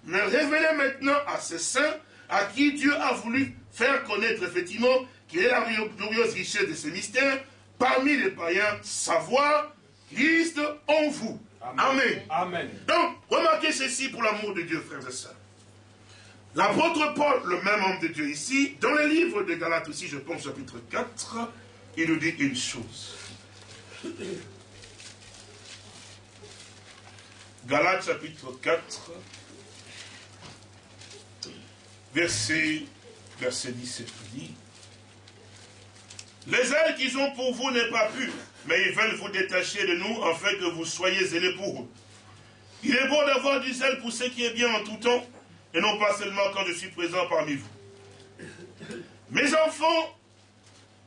mais révélé maintenant à ces saints à qui Dieu a voulu faire connaître effectivement qu'il est la glorieuse richesse de ces mystères parmi les païens, savoir Christ en vous. Amen. Amen. Donc, remarquez ceci pour l'amour de Dieu, frères et sœurs. L'apôtre Paul, le même homme de Dieu ici, dans le livre de Galates aussi, je pense chapitre 4, il nous dit une chose. Galates chapitre 4, verset, verset 17 dit, Les ailes qu'ils ont pour vous n'est pas pure, mais ils veulent vous détacher de nous afin que vous soyez zélés pour eux. Il est bon d'avoir du zèle pour ce qui est bien en tout temps, et non pas seulement quand je suis présent parmi vous. Mes enfants,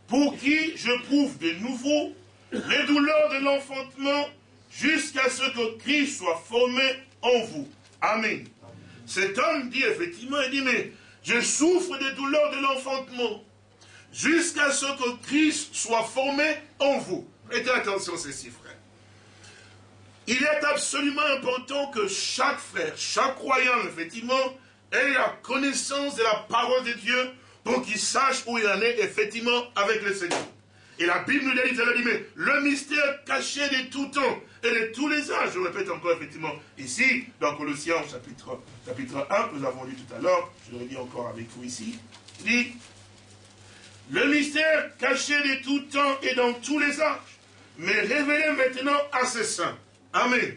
pour qui je prouve de nouveau les douleurs de l'enfantement jusqu'à ce que Christ soit formé en vous. Amen. Cet homme dit effectivement, il dit, mais je souffre des douleurs de l'enfantement jusqu'à ce que Christ soit formé en vous. Prêtez attention ceci, frère. Il est absolument important que chaque frère, chaque croyant, effectivement, ait la connaissance de la parole de Dieu pour qu'il sache où il en est, effectivement, avec le Seigneur. Et la Bible nous dit, elle dit, mais le mystère caché de tout temps et de tous les âges, je répète encore effectivement, ici, dans Colossiens chapitre, chapitre 1, nous avons lu tout à l'heure, je le lis encore avec vous ici, dit, le mystère caché de tout temps et dans tous les âges, mais révélé maintenant à ses saints. Amen.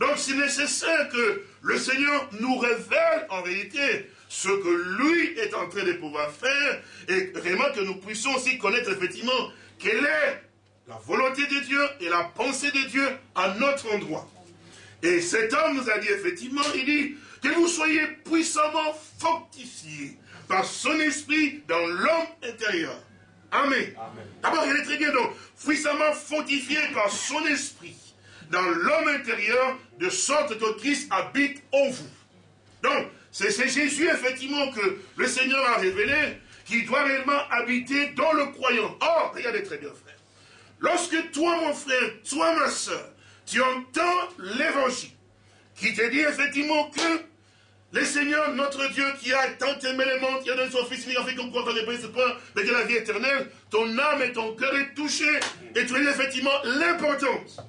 Donc c'est nécessaire que le Seigneur nous révèle en réalité ce que lui est en train de pouvoir faire et vraiment que nous puissions aussi connaître effectivement quelle est la volonté de Dieu et la pensée de Dieu à notre endroit. Et cet homme nous a dit effectivement, il dit que vous soyez puissamment fortifiés par son esprit dans l'homme intérieur. Amen. D'abord, il est très bien donc, puissamment fortifié par son esprit dans l'homme intérieur, de sorte que Christ habite en vous. Donc, c'est Jésus, effectivement, que le Seigneur a révélé, qui doit réellement habiter dans le croyant. Or, regardez très bien, frère. Lorsque toi, mon frère, toi, ma soeur, tu entends l'évangile, qui te dit effectivement que le Seigneur, notre Dieu, qui a tant aimé les mondes, qui a donné son Fils unique, fait qu'on croit dans les ce point, de la vie éternelle, ton âme et ton cœur est touché, et tu as effectivement l'importance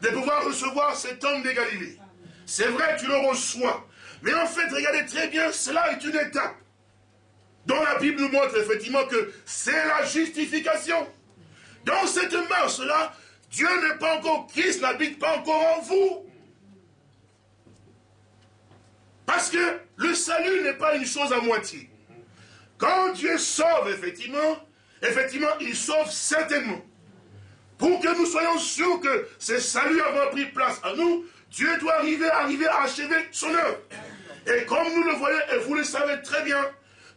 de pouvoir recevoir cet homme de Galilée. C'est vrai, tu le reçois. Mais en fait, regardez très bien, cela est une étape dont la Bible nous montre effectivement que c'est la justification. Dans cette marche-là, Dieu n'est pas encore, Christ n'habite pas encore en vous. Parce que le salut n'est pas une chose à moitié. Quand Dieu sauve, effectivement, effectivement, il sauve certainement. Pour que nous soyons sûrs que ce salut a pris place à nous, Dieu doit arriver, arriver à achever son œuvre. Et comme nous le voyons, et vous le savez très bien,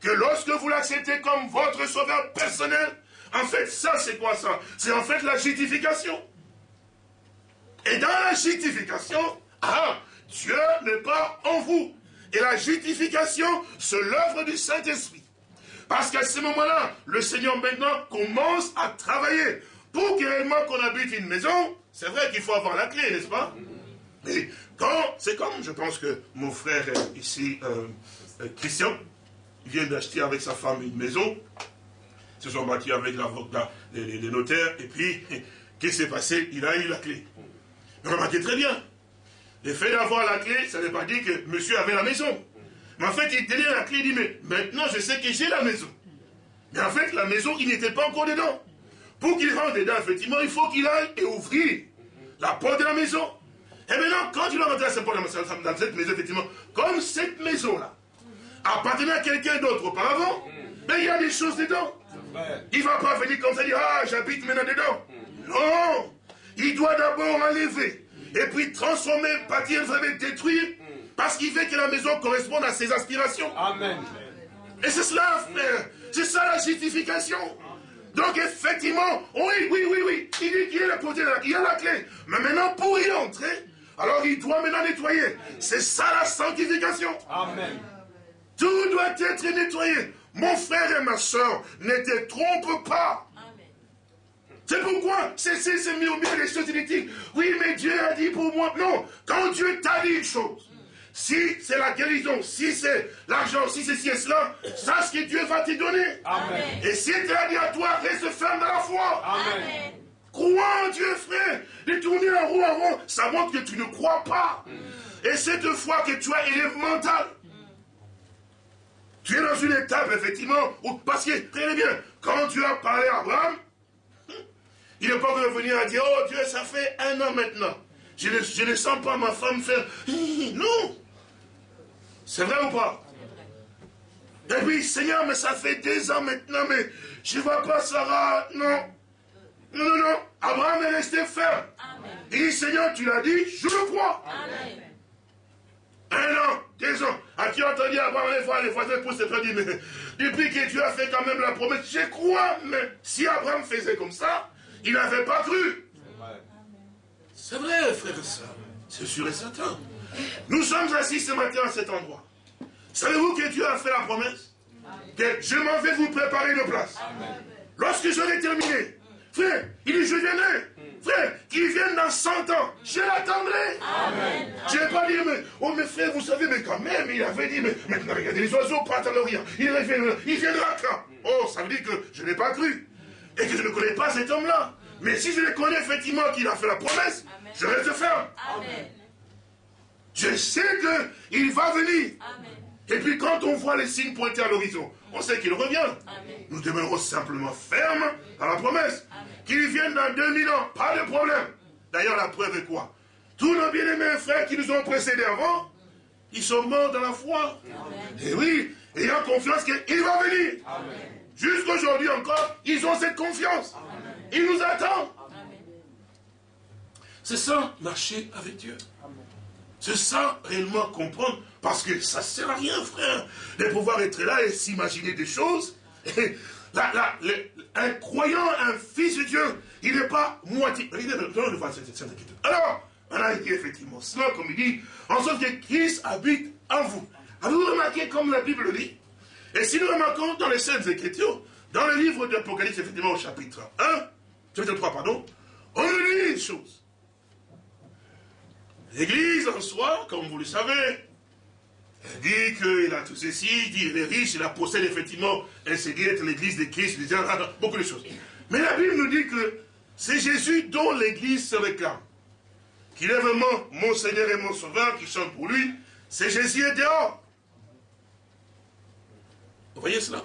que lorsque vous l'acceptez comme votre sauveur personnel, en fait, ça, c'est quoi ça? C'est en fait la justification. Et dans la justification, ah, Dieu n'est pas en vous. Et la justification, c'est l'œuvre du Saint-Esprit. Parce qu'à ce moment-là, le Seigneur maintenant commence à travailler. Pour que réellement qu'on habite une maison, c'est vrai qu'il faut avoir la clé, n'est-ce pas? Mais quand, c'est comme, je pense que mon frère ici, euh, euh, Christian, vient d'acheter avec sa femme une maison, ils se sont battus avec l'avocat, les, les, notaires, et puis, qu'est-ce qui s'est passé? Il a eu la clé. Remarquez très bien, le fait d'avoir la clé, ça ne veut pas dire que monsieur avait la maison. Mais en fait, il tenait la clé, il dit, mais maintenant je sais que j'ai la maison. Mais en fait, la maison, il n'était pas encore dedans. Pour qu'il rentre dedans, effectivement, il faut qu'il aille et ouvrir la porte de la maison. Et maintenant, quand il va rentrer dans cette maison, effectivement, comme cette maison-là appartenait à quelqu'un d'autre auparavant, mais il y a des choses dedans. Il ne va pas venir comme ça dire, ah, j'habite maintenant dedans. Non Il doit d'abord enlever, et puis transformer, bâtir, détruire, parce qu'il veut que la maison corresponde à ses aspirations. Amen. Et c'est cela, frère. C'est ça la justification. Donc effectivement, oui, oui, oui, oui, il dit qu'il est la côté là, il a la clé. Mais maintenant, pour y entrer, alors il doit maintenant nettoyer. C'est ça la sanctification. Amen. Tout doit être nettoyé. Mon frère et ma soeur, ne te trompe pas. C'est pourquoi c'est mis au milieu des choses inutiles. Oui, mais Dieu a dit pour moi. Non, quand Dieu t'a dit une chose, si c'est la guérison, si c'est l'argent, si c'est ci et cela, sache que Dieu va te donner. Amen. Et si tu a dit à toi, reste ferme dans la foi. Amen. Crois en Dieu, frère. De tourner en rond en rond, ça montre que tu ne crois pas. Et cette foi que tu as, elle est mentale. Tu es dans une étape, effectivement, où, parce que, très bien, quand tu as parlé à Abraham, il n'est pas revenir à dire, oh Dieu, ça fait un an maintenant. Je ne, je ne sens pas ma femme faire, non. C'est vrai ou pas? Et puis, Seigneur, mais ça fait deux ans maintenant, mais je ne vois pas Sarah. Non. Non, non, non. Abraham est resté ferme. Il dit, Seigneur, tu l'as dit, je le crois. Un an, deux ans. As-tu entendu Abraham les fois, les fois, pour se faire dire, mais depuis que tu as fait quand même la promesse, je crois, mais si Abraham faisait comme ça, il n'avait pas cru. C'est vrai, frère et soeur. C'est sûr et certain. Nous sommes assis ce matin à cet endroit. Savez-vous que Dieu a fait la promesse? Que je m'en vais vous préparer une place. Lorsque j'aurai terminé, frère, il dit je viendrai. Frère, qu'il vienne dans 100 ans, je l'attendrai. Je ne vais pas dire, mais, oh mes frères, vous savez, mais quand même, il avait dit, mais maintenant regardez, les oiseaux partent à l'Orient. Il, il viendra quand? Oh, ça veut dire que je n'ai pas cru. Et que je ne connais pas cet homme-là. Mais si je le connais effectivement qu'il a fait la promesse, je reste ferme. Amen. Je sais qu'il va venir. Et puis quand on voit les signes pointés à l'horizon, on sait qu'il revient. Nous demeurons simplement fermes à la promesse. Qu'il vienne dans 2000 ans, pas de problème. D'ailleurs, la preuve est quoi? Tous nos bien-aimés frères qui nous ont précédés avant, ils sont morts dans la foi. Et oui, ayant confiance qu'il va venir. Jusqu'aujourd'hui encore, ils ont cette confiance. Ils nous attendent. C'est ça, marcher avec Dieu. C'est ça, réellement comprendre. Parce que ça ne sert à rien, frère, de pouvoir être là et s'imaginer des choses. un croyant, un fils de Dieu, il n'est pas moitié. Alors, on a dit effectivement cela, comme il dit, en sorte que Christ habite en vous. Avez-vous remarqué comme la Bible dit? Et si nous remarquons dans les Saintes Écritures, dans le livre d'Apocalypse, effectivement, au chapitre 1, chapitre 3, pardon, on nous dit une chose. L'Église en soi, comme vous le savez, elle dit qu'il a tout ceci, il dit qu'il est riche, il a possède effectivement, elle s'est dit être l'Église de Christ, beaucoup de choses. Mais la Bible nous dit que c'est Jésus dont l'Église se réclame. Qu'il est vraiment mon Seigneur et mon Sauveur, qui chante pour lui. C'est Jésus est dehors. Vous voyez cela?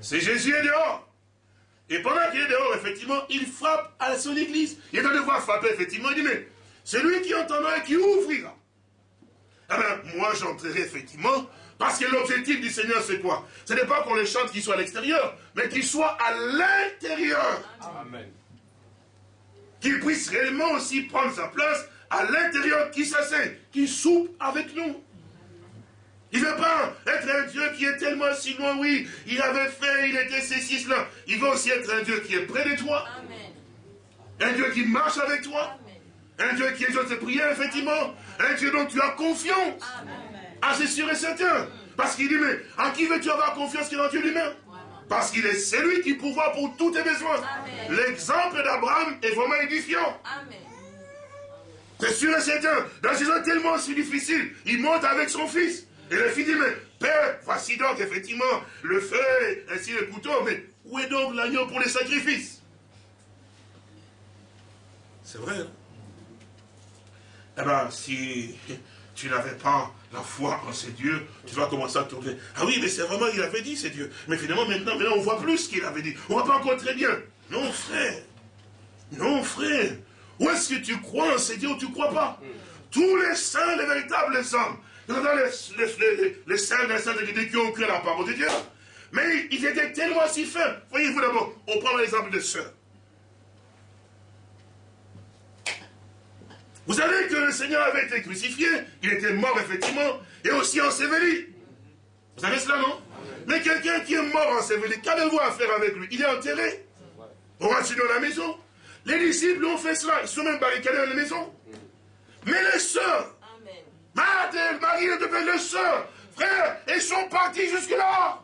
C'est Jésus est dehors. Et pendant qu'il est dehors, effectivement, il frappe à son Église. Il est en devoir frapper, effectivement, il dit, mais celui qui entendra et qui ouvrira. Eh bien, moi, j'entrerai effectivement, parce que l'objectif du Seigneur, c'est quoi? Ce n'est pas qu'on les chante qui soit à l'extérieur, mais qu'il soit à l'intérieur. Amen. Qu'il puisse réellement aussi prendre sa place à l'intérieur, qui s'assied, qui soupe avec nous. Il ne veut pas être un Dieu qui est tellement si loin, oui, il avait fait, il était ceci, cela. Il veut aussi être un Dieu qui est près de toi. Amen. Un Dieu qui marche avec toi. Un Dieu qui exauce tes prières, effectivement. Un Dieu dont tu as confiance. Ah, c'est sûr et certain. Parce qu'il dit, mais en qui veux-tu avoir confiance que dans Dieu lui-même? Parce qu'il est celui qui pourvoit pour tous tes besoins. L'exemple d'Abraham est vraiment édifiant. C'est sûr et certain. Dans ces temps tellement si difficiles, il monte avec son fils. Et le fils dit, mais Père, voici donc effectivement le feu, ainsi le couteau, mais où est donc l'agneau pour les sacrifices? C'est vrai. Hein? Eh bien, si tu n'avais pas la foi en ces dieux, tu vas commencer à tourner. Ah oui, mais c'est vraiment, il avait dit ces dieux. Mais finalement, maintenant, maintenant on voit plus ce qu'il avait dit. On ne voit pas encore très bien. Non, frère. Non, frère. Où est-ce que tu crois en ces dieux ou tu ne crois pas? Tous les saints, les véritables hommes, les, les, les, les saints, les saints de qui ont cru à la parole de Dieu. Mais ils étaient tellement si faibles. Voyez-vous d'abord, on prend l'exemple de sœurs. Vous savez que le Seigneur avait été crucifié, il était mort effectivement, et aussi enseveli. Vous savez cela, non? Mais quelqu'un qui est mort enseveli, qu'avez-vous à faire avec lui? Il est enterré. On rentre dans la maison. Les disciples ont fait cela, ils sont même barricadés dans la maison. Mais les sœurs, Marie, Marie de les sœurs, frères, ils sont partis jusque-là.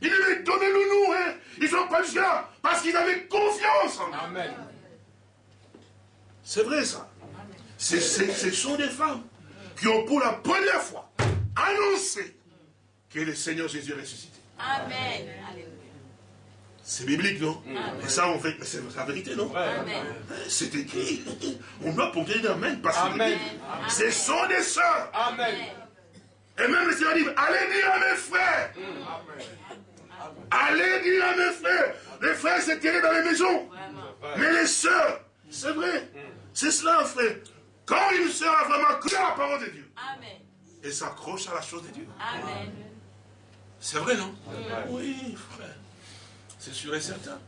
Ils devaient donner le nous, hein. Ils sont pas jusque-là, parce qu'ils avaient confiance en Amen. C'est vrai ça. Ce sont des femmes qui ont pour la première fois annoncé que le Seigneur Jésus est ressuscité. Amen. C'est biblique, non Et ça, on fait, c'est la vérité, non C'est écrit. On doit porter Amen parce que ce sont des sœurs. Amen. Et même le Seigneur dit, allez dire à mes frères. Allez dire à mes frères. Les frères s'étaient dans les maisons. Mais les sœurs, c'est vrai. C'est cela, frère. Quand une sœur a vraiment cru à la parole de Dieu, Amen. elle s'accroche à la chose de Dieu. Amen. C'est vrai, non Oui, frère. C'est sûr et certain.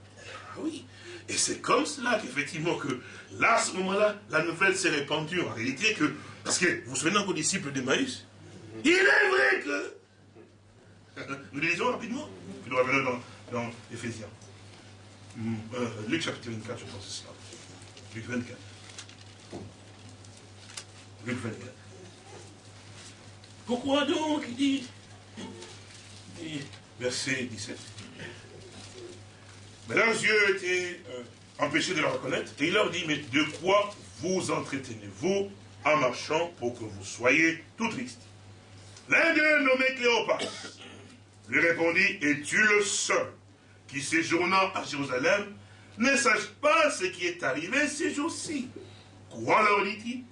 Ah oui. Et c'est comme cela qu'effectivement, que là, à ce moment-là, la nouvelle s'est répandue. En réalité, que. Parce que vous vous souvenez aux disciples de Maïs Il est vrai que. Nous lisons rapidement. Nous revenons dans, dans Ephésiens. Hmm, euh, Luc chapitre 24, je pense que c'est cela. Luc 24. Pourquoi donc Il dit, verset 17. Mais leurs yeux étaient euh, empêchés de le reconnaître. Et il leur dit, mais de quoi vous entretenez-vous en marchant pour que vous soyez tout tristes L'un d'eux, nommé Cléopas, lui répondit, es-tu le seul qui, séjournant à Jérusalem, ne sache pas ce qui est arrivé ces jours-ci Quoi leur dit-il?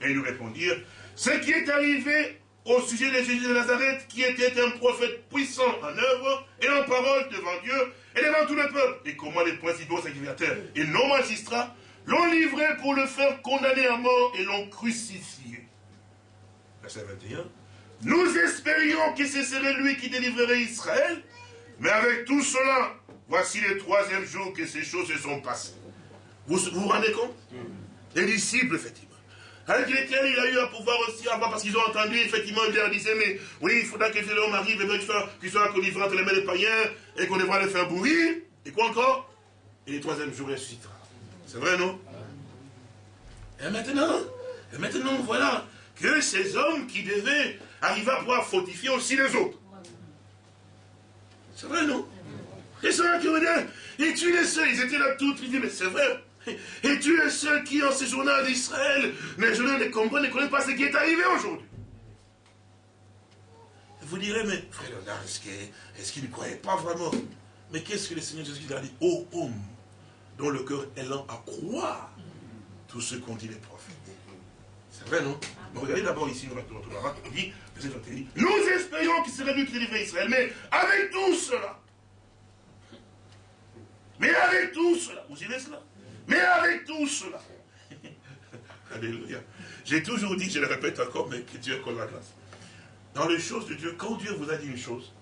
Et lui répondirent, ce qui est arrivé au sujet de Jésus de Nazareth, qui était un prophète puissant en œuvre et en parole devant Dieu et devant tout le peuple, et comment les principaux sacrificateurs et nos magistrats l'ont livré pour le faire condamner à mort et l'ont crucifié. Verset 21. Nous espérions que ce serait lui qui délivrerait Israël, mais avec tout cela, voici le troisième jour que ces choses se sont passées. Vous vous, rendez compte? Les disciples, effectivement. Avec lesquels il a eu à pouvoir aussi avoir, parce qu'ils ont entendu, effectivement, il leur disait, mais oui, il faudra que l'homme arrive, et qu'il soit, qu'il soit entre les mains des païens, et qu'on devra le faire bourrir. Et quoi encore? Et le troisième jour, il ressuscitera. C'est vrai, non? Et maintenant, et maintenant, voilà, que ces hommes qui devaient arriver à pouvoir fortifier aussi les autres. C'est vrai, non? Et ça qui et tu les seuls, ils étaient là tout, ils disaient, mais c'est vrai, et tu es seul qui, en séjournant d'Israël, les journaux ne comprennent, ne connaissent pas ce qui est arrivé aujourd'hui. Vous direz, mais frère Léonard, est-ce qu'il ne croyait pas vraiment? Mais qu'est-ce que le Seigneur Jésus a dit? Ô homme, dont le cœur est lent à croire tout ce qu'ont dit les prophètes. C'est vrai, non? Regardez d'abord ici, il dit, nous espérions qu'il serait qui délivrait Israël, mais avec tout cela, mais avec tout cela, vous direz cela? Mais avec tout cela, Alléluia. J'ai toujours dit, je le répète encore, mais que Dieu accorde la grâce. Dans les choses de Dieu, quand Dieu vous a dit une chose,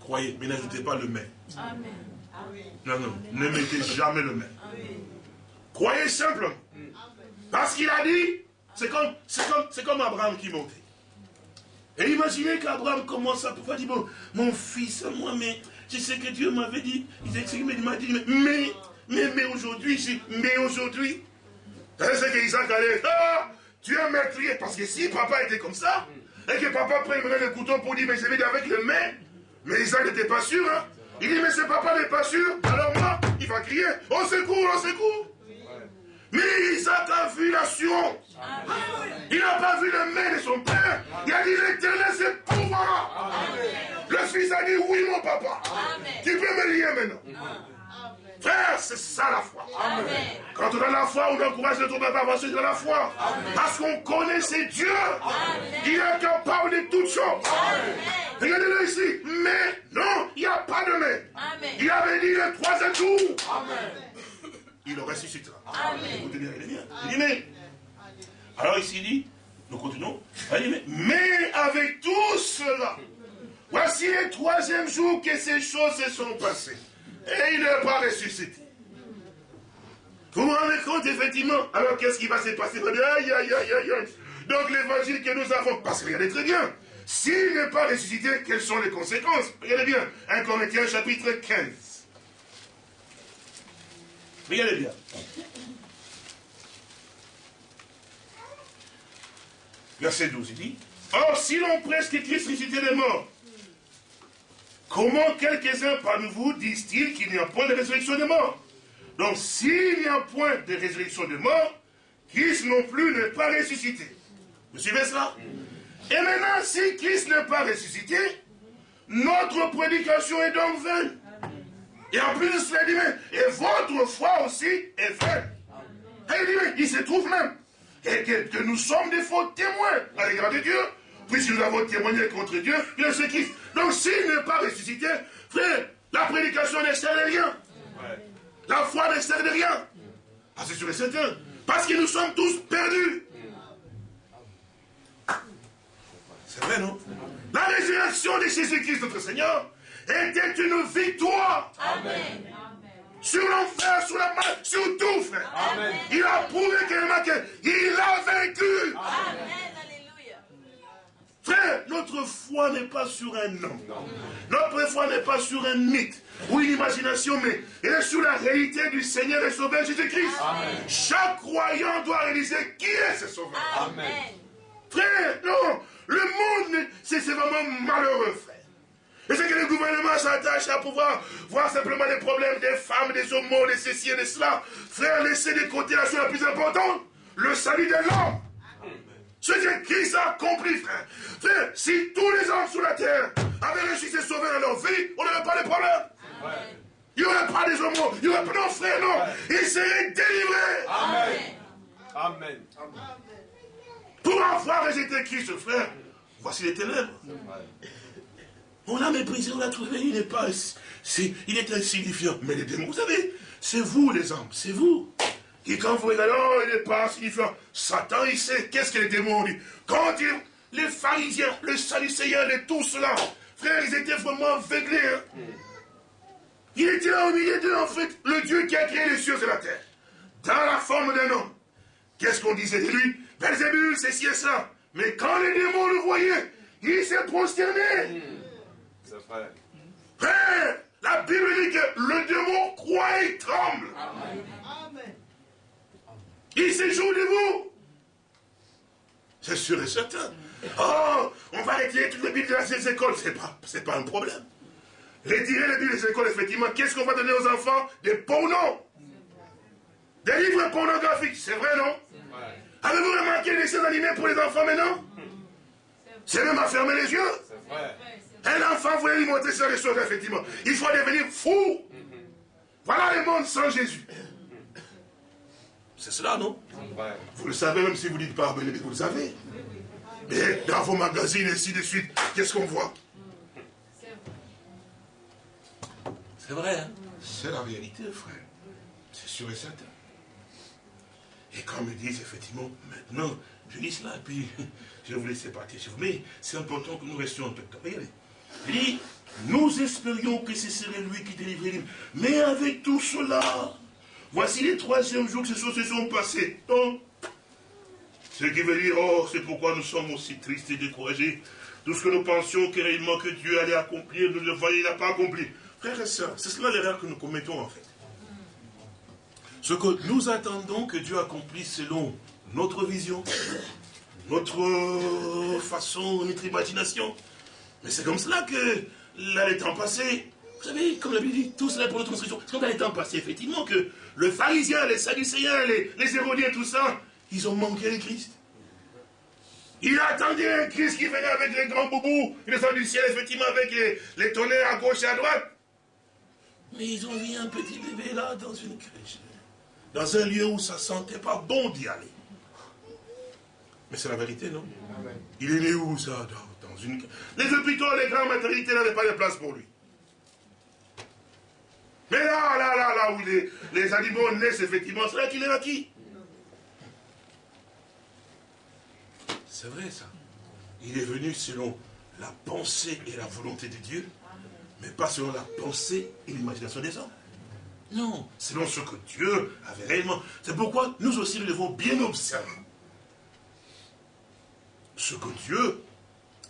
croyez, mais n'ajoutez pas le mais. Amen. Non, non, ne mettez jamais le mais. Croyez simplement. Parce qu'il a dit, c'est comme, comme, comme Abraham qui montait. Et imaginez qu'Abraham commence à pouvoir dire, bon, mon fils, moi, mais je sais que Dieu m'avait dit, il m'a dit, mais mais, mais aujourd'hui, mais aujourd'hui, c'est que Isaac allait, ah, tu es meurtrier. Parce que si papa était comme ça, et que papa prendrait le couteau pour dire, mais je vais dire avec le mais, mais Isaac n'était pas sûr, hein. Il dit, mais ce papa n'est pas sûr, alors moi, il va crier, au secours, au secours. Mais Isaac a vu l'assurance. Il n'a pas vu le mais de son père. Il a dit, l'éternel, c'est pour moi. Le fils a dit, oui, mon papa. Tu peux me lier maintenant. Frère, c'est ça la foi. Quand on a la foi, on encourage les autres à avancer dans la foi. Parce qu'on connaît ces dieux. Il est capable de toutes choses. Regardez-le ici. Mais non, il n'y a pas de mais. Il avait dit le troisième jour. Il le ressuscitera. Vous tenez, il bien. Il dit mais. Alors ici il dit, nous continuons. Il dit, mais avec tout cela, voici le troisième jour que ces choses se sont passées. Et il n'est pas ressuscité. Vous vous rendez compte, effectivement Alors, qu'est-ce qui va se passer Aïe, aïe, aïe, aïe, Donc, l'évangile que nous avons, parce que regardez très bien, s'il n'est pas ressuscité, quelles sont les conséquences Regardez bien, 1 Corinthiens chapitre 15. Regardez bien. Verset 12, il dit, Or, si l'on presse que Christ ressuscité des morts, Comment quelques-uns parmi vous disent-ils qu'il n'y a point de résurrection de mort Donc s'il n'y a point de résurrection de mort, Christ non plus n'est pas ressuscité. Vous suivez cela? Et maintenant, si Christ n'est pas ressuscité, notre prédication est donc vaine. Et en plus de cela, il dit, et votre foi aussi est vaine. Et il il se trouve même et que, nous sommes des faux témoins à l'égard de Dieu, puisque nous avons témoigné contre Dieu, il est ce Christ. Donc s'il n'est pas ressuscité, frère, la prédication n'est sert de rien. La foi ne sert de rien. Ah, c'est sûr et certain. Parce que nous sommes tous perdus. C'est vrai, non? La résurrection de Jésus-Christ, notre Seigneur, était une victoire. Amen. Sur l'enfer, sur la mort, sur tout, frère. Il a prouvé qu'il a vaincu. Amen. Frère, notre foi n'est pas sur un nom. Notre foi n'est pas sur un mythe ou une imagination, mais elle est sur la réalité du Seigneur et Sauveur Jésus-Christ. Chaque croyant doit réaliser qui est ce Sauveur. Amen. Frère, non, le monde, c'est vraiment malheureux, frère. Et c'est que le gouvernement s'attache à pouvoir voir simplement les problèmes des femmes, des homos, des ceci et de cela. Frère, laissez de côté la chose la plus importante, le salut de l'homme. Ce que Christ a accompli, frère. Frère, si tous les hommes sur la terre avaient réussi à sauver dans leur vie, on n'aurait pas de problème. Il n'y aurait pas des homos. Il n'y aurait pas, non, frère, non. Ils seraient délivrés. Amen. Amen. Pour avoir rejeté Christ, frère, voici les ténèbres. On l'a méprisé, on l'a trouvé, il n'est pas, il est insignifiant. Mais les démons, vous savez, c'est vous les hommes, c'est vous. Et quand vous regardez, oh, il n'est pas insignifiant. Satan, il sait qu'est-ce que les démons disent. Quand les pharisiens, les salicéens, et tout cela, frère, ils étaient vraiment aveuglés. Hein. Il était là au milieu d'eux, en fait, le Dieu qui a créé les cieux et la terre. Dans la forme d'un homme. Qu'est-ce qu'on disait de lui? Belzébul, c'est ci et ça. Mais quand les démons le voyaient, il s'est prosterné. C'est vrai. Frère, la Bible dit que le démon croit et tremble. Amen. Il séjourne de vous? C'est sûr et certain. Oh, on va retirer toutes les Bibles de ces écoles. Ce n'est pas, pas un problème. Retirer les Bibles des écoles, effectivement. Qu'est-ce qu'on va donner aux enfants? Des pornos. Des livres pornographiques. C'est vrai, non? Avez-vous remarqué les dessins animés pour les enfants maintenant? C'est même à fermer les yeux. Un enfant voulait lui montrer ça les choses, effectivement. Il faut devenir fou. Voilà le monde sans Jésus. C'est cela, non Vous le savez, même si vous ne dites pas, mais vous le savez. Mais dans vos magazines, et ainsi de suite, qu'est-ce qu'on voit C'est vrai, hein C'est la réalité, frère. C'est sûr et certain. Et comme ils disent, effectivement, maintenant, je dis cela, puis je vais vous laisser partir chez vous. Mais c'est important que nous restions un peu Regardez. Il dit, nous espérions que ce serait lui qui délivrait Mais avec tout cela, Voici les troisième jours que ces choses se sont passées. Donc, ce qui veut dire, oh, c'est pourquoi nous sommes aussi tristes et découragés. Tout ce que nous pensions que que Dieu allait accomplir, nous le voyons, il n'a pas accompli. Frères et sœurs, c'est cela l'erreur que nous commettons en fait. Ce que nous attendons que Dieu accomplisse selon notre vision, notre façon, notre imagination. Mais c'est comme cela que là, les temps passés, vous savez, comme la Bible dit, tout cela pour notre instruction. C'est comme dans les temps passés, effectivement, que le pharisien, les sadducéens, les, les hérodiens, tout ça, ils ont manqué le Christ. Il attendait un Christ qui venait avec les grands boubous, il descend du ciel, effectivement, avec les, tonnerres à gauche et à droite. Mais ils ont mis un petit bébé là dans une crèche. Dans un lieu où ça sentait pas bon d'y aller. Mais c'est la vérité, non? Il est né où ça? Dans, une... Les hôpitaux, les grandes maternités n'avaient pas de place pour lui. Mais là, là, là, là où les, animaux naissent, effectivement, c'est là qu'il est acquis. C'est vrai ça. Il est venu selon la pensée et la volonté de Dieu, mais pas selon la pensée et l'imagination des hommes. Non, selon ce que Dieu avait réellement. C'est pourquoi nous aussi nous devons bien observer ce que Dieu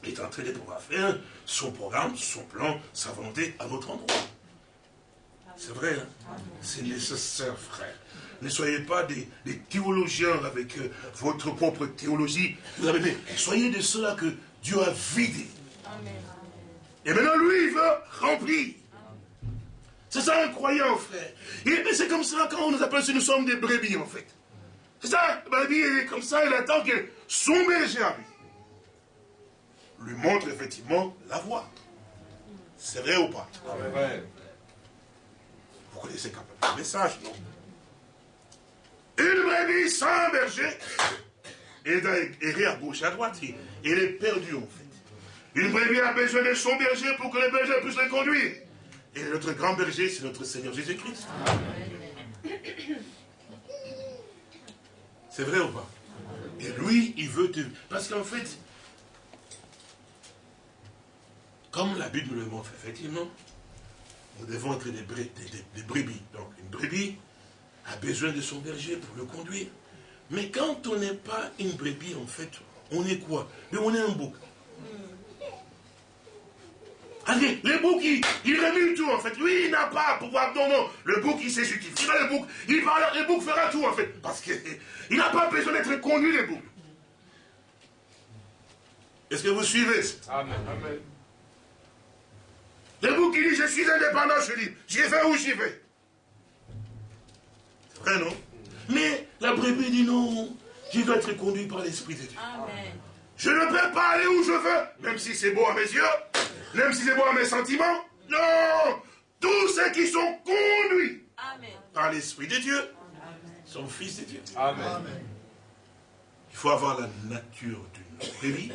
est en train de pouvoir faire, son programme, son plan, sa volonté à notre endroit. C'est vrai, hein? c'est nécessaire, frère. Ne soyez pas des, théologiens avec euh, votre propre théologie. Vous avez soyez de ceux-là que Dieu a vidé. Et maintenant, lui, il veut remplir. C'est ça un croyant, frère. Et c'est comme ça quand on nous appelle si nous sommes des brebis, en fait. C'est ça, le brebis, il est comme ça, il attend que son berger. Lui montre effectivement la voie. C'est vrai ou pas? Vous connaissez quand même le message, non? Une brebis sans berger, et errer à gauche, à droite, il est perdu, en fait. Une brebis a besoin de son berger pour que le berger puisse le conduire. Et notre grand berger, c'est notre Seigneur Jésus-Christ. C'est vrai ou pas? Et lui, il veut te... Parce qu'en fait, comme la Bible le montre, effectivement, nous devons être des, brebis. Donc, une brebis a besoin de son berger pour le conduire. Mais quand on n'est pas une brebis, en fait, on est quoi? Mais on est un bouc. Allez, le bouc, il, il tout, en fait. Lui, il n'a pas à pouvoir. Non, non. Le bouc, il sait ce qu'il fait. Le bouc, il va, le bouc fera tout, en fait. Parce qu'il n'a pas besoin d'être conduit, le bouc. Est-ce que vous suivez? Amen. Amen. Le bouc, il dit, je suis indépendant, je dis, j'y vais où j'y vais. C'est vrai, non? Mais la brebis dit non, je dois être conduit par l'Esprit de Dieu. Amen. Je ne peux pas aller où je veux, même si c'est beau à mes yeux. Même si c'est moi mes sentiments, non Tous ceux qui sont conduits par l'Esprit de Dieu sont fils de Dieu. Amen. Il faut avoir la nature d'une brebis.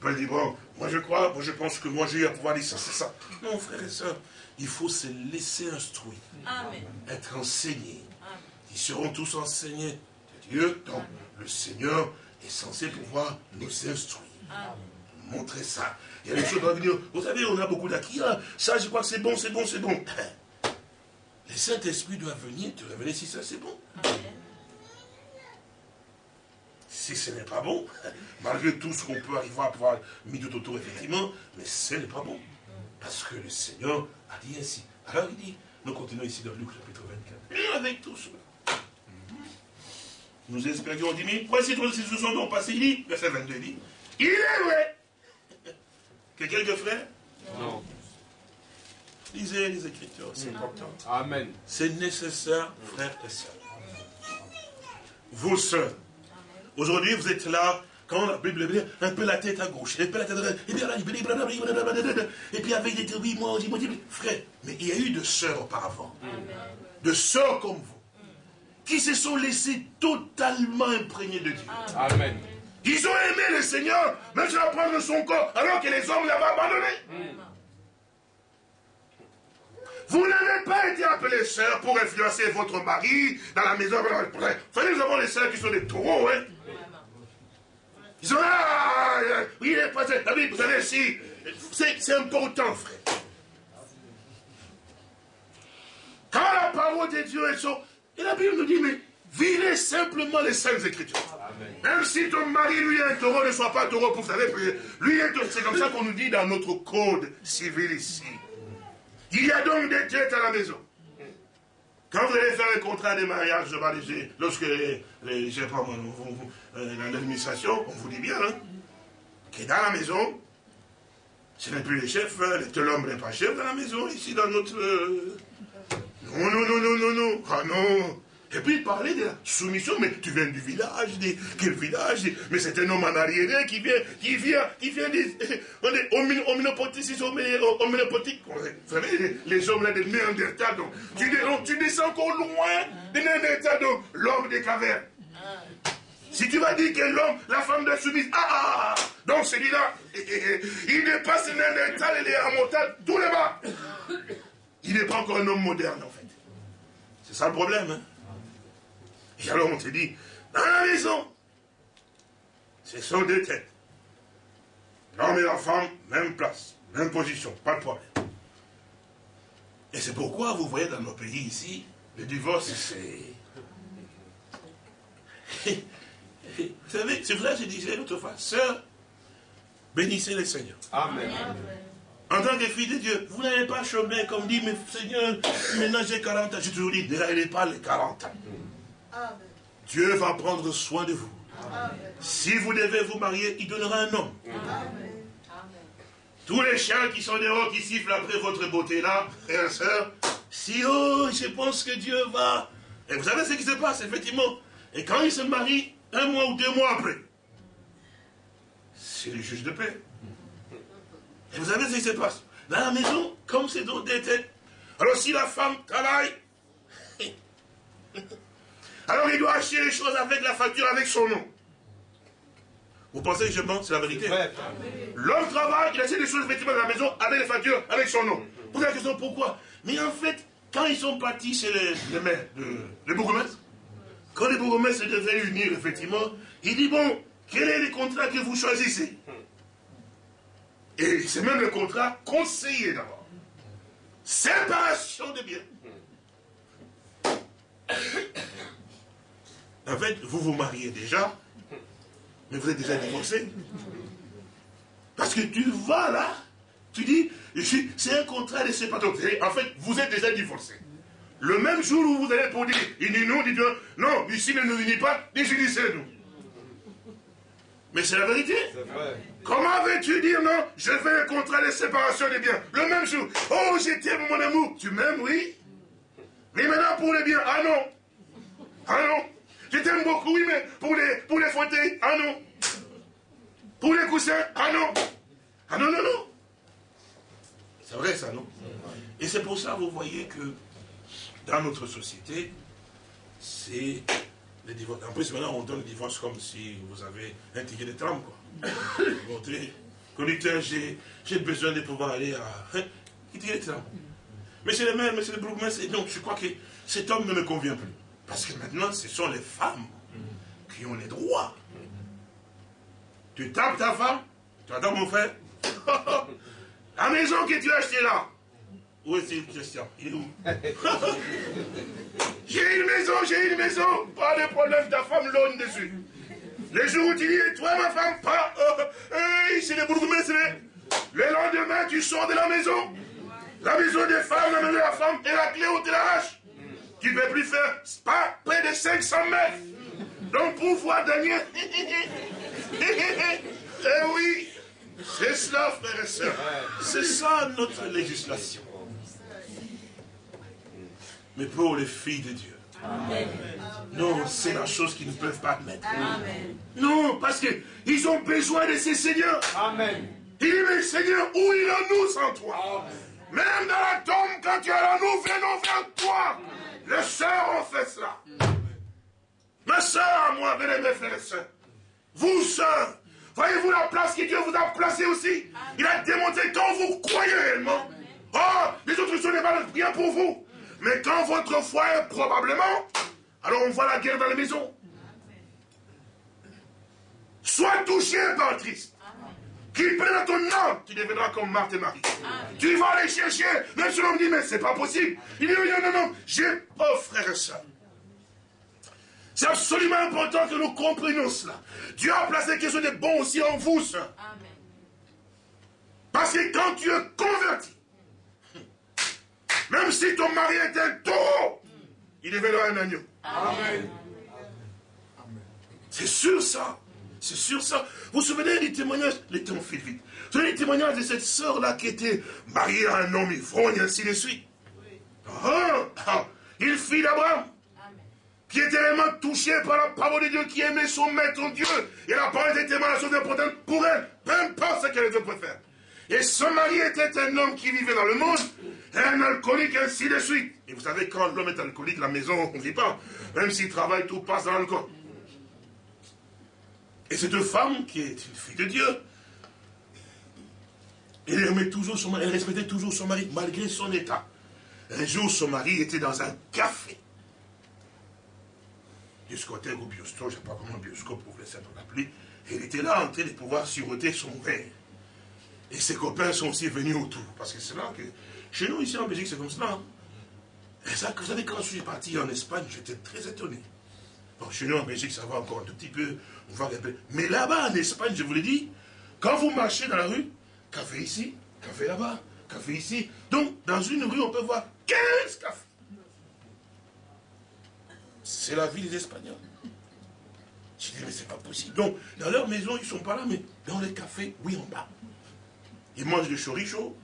Paul dit, bon, moi je crois, moi je pense que moi j'ai à pouvoir dire ça, c'est ça. Non, frère et soeur, il faut se laisser instruire, être enseigné. Ils seront tous enseignés de Dieu, donc le Seigneur est censé pouvoir nous instruire. Montrer ça. Il y a des choses qui vont venir. Vous savez, on a beaucoup d'acquis. Ça, je crois que c'est bon, c'est bon, c'est bon. Le Saint-Esprit doit venir te révéler si ça c'est bon. Si ce n'est pas bon, malgré tout ce qu'on peut arriver à pouvoir mettre tout autour, effectivement, mais ce n'est pas bon. Parce que le Seigneur a dit ainsi. Alors il dit, nous continuons ici dans Luc chapitre 24. Et avec tout cela. Nous espérions 10 000. Voici trois se sont donc passés. Il dit, verset 22, il dit, il est vrai quelques frères Non. Lisez les Écritures, c'est important. Amen. C'est nécessaire, frères et sœurs. Vos sœurs. Aujourd'hui, vous êtes là, quand la Bible dit, un peu la tête à gauche, un peu la tête à droite, et puis, et puis avec des oui, moi, moi, frère. Mais il y a eu de sœurs auparavant. De sœurs comme vous. Qui se sont laissées totalement imprégnées de Dieu. Amen. Ils ont aimé le Seigneur, tu vas prendre son corps, alors que les hommes l'avaient abandonné. Vous n'avez pas été appelés sœurs pour influencer votre mari dans la maison. Vous savez, nous avons les sœurs qui sont des taureaux, hein. Ils sont là, oui, il est passé. Vous savez, si, c'est important, frère. Quand la parole de Dieu est sur... Et la Bible nous dit, mais vivez simplement les saintes écritures. Même si ton mari, lui, est un taureau, ne soit pas taureau pour vous savez, lui c'est comme ça qu'on nous dit dans notre code civil ici. Il y a donc des têtes à la maison. Quand vous allez faire un contrat de mariage, je vais dire, lorsque euh, l'administration, on vous dit bien, hein, que dans la maison, ce n'est plus les chefs, hein, l'homme n'est pas chef dans la maison, ici dans notre... Euh, non, non, non, non, non, non, ah non, Et puis il parlait de la soumission, mais tu viens du village, quel village? Mais c'est un homme en arrière qui vient, qui vient, qui vient des, on est omnipotique, vous savez, les, hommes là des Néandertal, donc tu, descends encore loin des Néandertal, donc l'homme des cavernes. Si tu vas dire que l'homme, la femme de soumise, ah, ah, ah donc celui-là, il dépasse Néandertal et les Amotal, tous les bas? Il n'est pas encore un homme moderne, en fait. C'est ça le problème, hein et alors on te dit, dans la maison, ce sont deux têtes. L'homme et la femme, même place, même position, pas de problème. Et c'est pourquoi vous voyez dans nos pays ici, le divorce, c'est... vous savez, c'est vrai, je disais l'autre fois, sœur, bénissez le Seigneur. Amen. En tant que fille de Dieu, vous n'avez pas chômé comme dit, mais Seigneur, maintenant j'ai 40 ans. J'ai toujours dit, ne pas les 40 ans. Dieu va prendre soin de vous. Si vous devez vous marier, il donnera un homme. Tous les chiens qui sont dehors, qui sifflent après votre beauté là, frères et sœurs, si oh, je pense que Dieu va. Et vous savez ce qui se passe, effectivement. Et quand il se marie, un mois ou deux mois après, c'est le juge de paix. Et vous savez ce qui se passe? Dans la maison, comme c'est des têtes. Alors si la femme travaille, alors il doit acheter les choses avec la facture, avec son nom. Vous pensez que je mens C'est la vérité? L'homme travaille, il achète les choses effectivement dans la maison, avec les factures, avec son nom. Vous avez la question pourquoi? Mais en fait, quand ils sont partis chez les, maires, les bourgmestres, quand les bourgmestres devaient unir, effectivement, il dit, bon, quel est le contrat que vous choisissez? Et c'est même le contrat conseillé d'abord. Séparation de biens. En fait, vous vous mariez déjà, mais vous êtes déjà divorcé. Parce que tu vas là, tu dis, c'est un contrat de séparation. En fait, vous êtes déjà divorcé. Le même jour où vous allez pour dire, il dit non, dit non, ici ne nous unit pas, définissez-nous. Mais c'est la vérité. Comment veux-tu dire non Je fais un contrat de séparation des biens? Le même jour. Oh, j'étais mon amour. Tu m'aimes, oui Mais maintenant pour les biens. Ah non. Ah non. Je t'aime beaucoup, oui, mais pour les, pour les fauteuils, ah non. Pour les coussins, ah non. Ah non, non, non. C'est vrai ça, non Et c'est pour ça, vous voyez que dans notre société, c'est le divorce. En plus, maintenant, on donne le divorce comme si vous avez un ticket de tram, quoi. Conducteur, j'ai besoin de pouvoir aller à... Hein, ticket de tram. Monsieur le maire, monsieur le bourgmestre, donc je crois que cet homme ne me convient plus. Parce que maintenant, ce sont les femmes qui ont les droits. Tu tapes ta femme, tu attends mon frère. La maison que tu as achetée là. Où est-il, Christian? Il est où? J'ai une maison, j'ai une maison. Pas de problème, ta femme l'onne dessus. Les jours où tu dis, toi ma femme, pas. Euh, c'est les bourgmestres. Le lendemain, tu sors de la maison. La maison des femmes, la maison de la femme, et la clé où tu l'arraches. Tu ne peux plus faire pas près de 500 mètres. Donc pour voir Daniel. eh oui, c'est cela, frère et sœurs. C'est ça notre législation. Mais pour les filles de Dieu. Non, c'est la chose qu'ils ne peuvent pas admettre. Non, parce qu'ils ont besoin de ces seigneurs. Amen. Il dit, mais Seigneur, où il en nous sans toi? Même dans la tombe, quand tu es là, nous venons vers toi. Les sœurs ont fait cela. Ma sœur à moi, venez mes frères et sœurs. Vous, sœurs, voyez-vous la place que Dieu vous a placée aussi? Il a démontré quand vous croyez réellement. Oh, les autres choses n'est pas bien pour vous. Mais quand votre foi est probablement, alors on voit la guerre dans les maisons. Sois touché par Christ. Qu'il prenne ton âme, tu deviendras comme Marthe et Marie. Tu vas aller chercher. Même si l'homme dit, mais c'est pas possible. Il dit, non, non, non, j'ai, oh frère et soeur. C'est absolument important que nous comprenions cela. Dieu a placé quelque chose de bon aussi en vous, soeur. Parce que quand tu es converti, même si ton mari est un taureau, il deviendra un agneau. Amen. C'est sûr ça. C'est sûr ça. Vous vous souvenez des témoignages? Les temps filent vite. Vous des témoignages de cette sœur-là qui était mariée à un homme ivrogne, et ainsi de suite? Ah, ah, il fit d'Abraham. qui était vraiment touché par la parole de Dieu, qui aimait son maître, Dieu. Et la parole était tellement la chose importante pour elle, peu importe ce qu'elle faire. Et son mari était un homme qui vivait dans le monde, un alcoolique, ainsi de suite. Et vous savez, quand l'homme est alcoolique, la maison, on ne vit pas. Même s'il travaille, tout passe dans l'alcool. Et cette femme, qui est une fille de Dieu, elle aimait toujours son mari, elle respectait toujours son mari, malgré son état. Un jour, son mari était dans un café. Discothèque ou bioscope, je ne sais pas comment bioscope vous laisser l'appeler. Et il était là en train de pouvoir siroter son verre. Et ses copains sont aussi venus autour. Parce que c'est là que. Chez nous, ici en Belgique, c'est comme cela. Hein. Et ça, vous savez, quand je suis parti en Espagne, j'étais très étonné. Bon, chez nous en Belgique, ça va encore un tout petit peu. Mais là-bas, en Espagne, je vous l'ai dit, quand vous marchez dans la rue, café ici, café là-bas, café ici. Donc, dans une rue, on peut voir 15 cafés. C'est la vie des Espagnols. Je dis, mais c'est pas possible. Donc, dans leur maison, ils ne sont pas là, mais dans les cafés, oui, en bas. Ils mangent du choricho,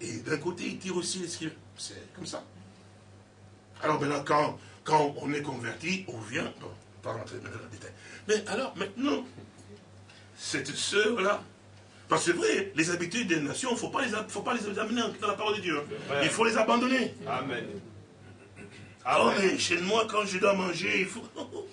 et d'un côté, ils tirent aussi les C'est comme ça. Alors maintenant, quand, quand on est converti, on vient, bon, pas rentrer dans le détail. Mais alors, maintenant, cette sœur-là, parce que c'est vrai, les habitudes des nations, il ne faut, pas les, amener dans la parole de Dieu. Hein. Il faut les abandonner. Amen. Ah mais chez moi, quand je dois manger, il faut...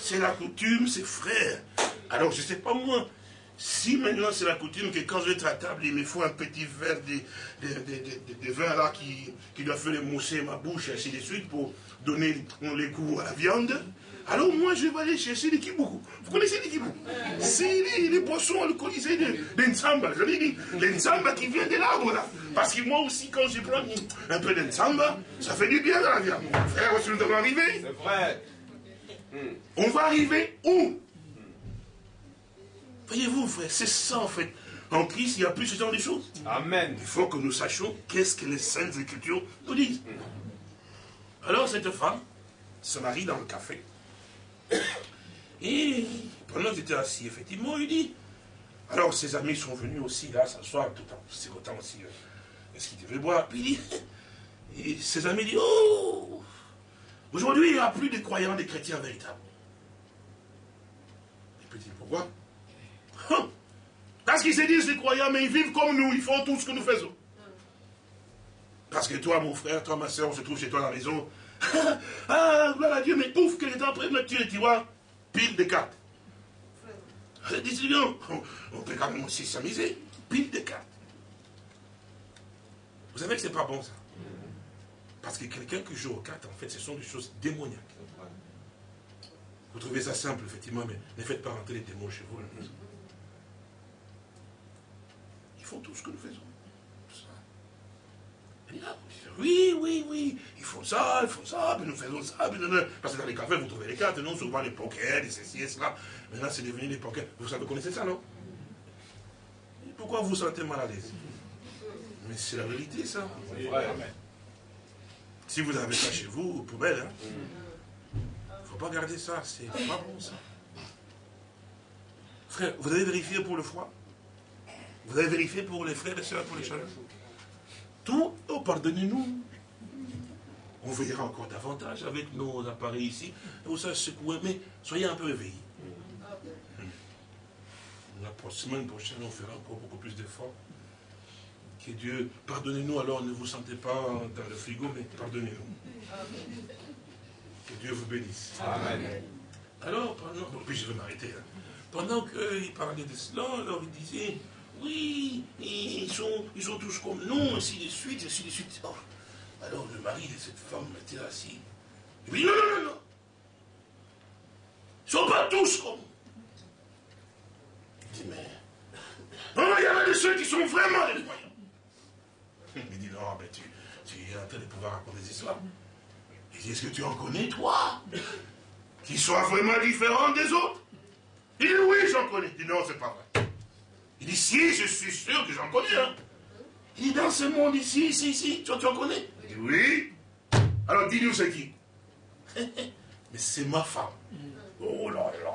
C'est la coutume, c'est frère. Alors, je ne sais pas moi, si maintenant c'est la coutume que quand je vais être à table, il me faut un petit verre de, de, vin là qui, qui doit faire mousser ma bouche, et ainsi de suite, pour donner les goûts à la viande, alors moi, je vais aller chercher les kibou. Vous connaissez les kibou C'est les, les boissons alcoolisées de, de Nzamba. Je l'ai dit, les Nzamba qui vient de l'arbre là. Parce que moi aussi, quand je prends un peu de Nzamba, ça fait du bien dans la vie. Frère, où est-ce que nous devons arriver? C'est vrai. On va arriver où? Voyez-vous, frère, c'est ça en fait. En Christ, il n'y a plus ce genre de choses. Amen. Il faut que nous sachions qu'est-ce que les Saintes Écritures nous disent. Alors cette femme se marie dans le café. Et pendant qu'il était assis, effectivement, il dit, alors ses amis sont venus aussi là s'asseoir, tout en sirotant aussi euh, ce qu'il devait boire? Puis il dit, ses amis disent, oh, aujourd'hui il n'y a plus de croyants, des chrétiens véritables. Et puis il dit, pourquoi? Hein? Parce qu'ils se disent des croyants, mais ils vivent comme nous, ils font tout ce que nous faisons. Parce que toi, mon frère, toi, ma soeur, on se trouve chez toi à la maison, ah, gloire à Dieu, mais pouf, qu'elle est en train de me tuer, tu vois, pile de cartes. Elle dit, non, on peut quand même aussi s'amuser, pile de cartes. Vous savez que c'est pas bon ça. Parce que quelqu'un qui joue aux cartes, en fait, ce sont des choses démoniaques. Vous trouvez ça simple, effectivement, mais ne faites pas rentrer les démons chez vous. Ils font tout ce que nous faisons. Oui, oui, oui, ils font ça, ils font ça, puis nous faisons ça, parce que dans les cafés, vous trouvez les cartes, non? Souvent les pokers, les ceci et cela. Maintenant, c'est devenu les pokers. Vous savez, connaissez ça, non? Pourquoi vous vous sentez mal à l'aise? Mais c'est la vérité, ça. Si vous avez ça chez vous, poubelle, hein. Il ne faut pas garder ça, c'est pas bon, ça. Frère, vous avez vérifié pour le froid Vous avez vérifié pour les frères et sœurs, pour les chaleurs? Tout, oh, pardonnez-nous. On verra encore davantage avec nos appareils ici. Vous savez secouer, mais soyez un peu éveillés. La semaine prochaine, on fera encore beaucoup plus d'efforts. Que Dieu, pardonnez-nous alors, ne vous sentez pas dans le frigo, mais pardonnez-nous. Que Dieu vous bénisse. Amen. Alors, pendant, puis je vais m'arrêter. Hein. Pendant qu'il parlait de cela, alors il disait, oui, ils sont, ils sont tous comme nous, ainsi de suite, ainsi de suite. Oh. Alors le mari de cette femme était assis. Il dit non, non, non, non. Ils ne sont pas tous comme Il dit, mais. Non, non, il y en a de ceux qui sont vraiment des croyants. Il dit, non, mais tu, tu es en train de pouvoir raconter des histoires. Il dit, est-ce que tu en connais, toi Qui soient vraiment différents des autres? Il dit, oui, j'en connais. Il dit, non, c'est pas vrai. Il dit, si, je suis sûr que j'en connais un. Il dit, dans ce monde ici, ici, ici, tu, tu en connais? Il dit, oui. Alors dis-nous c'est qui? Mais c'est ma femme. Oh là là.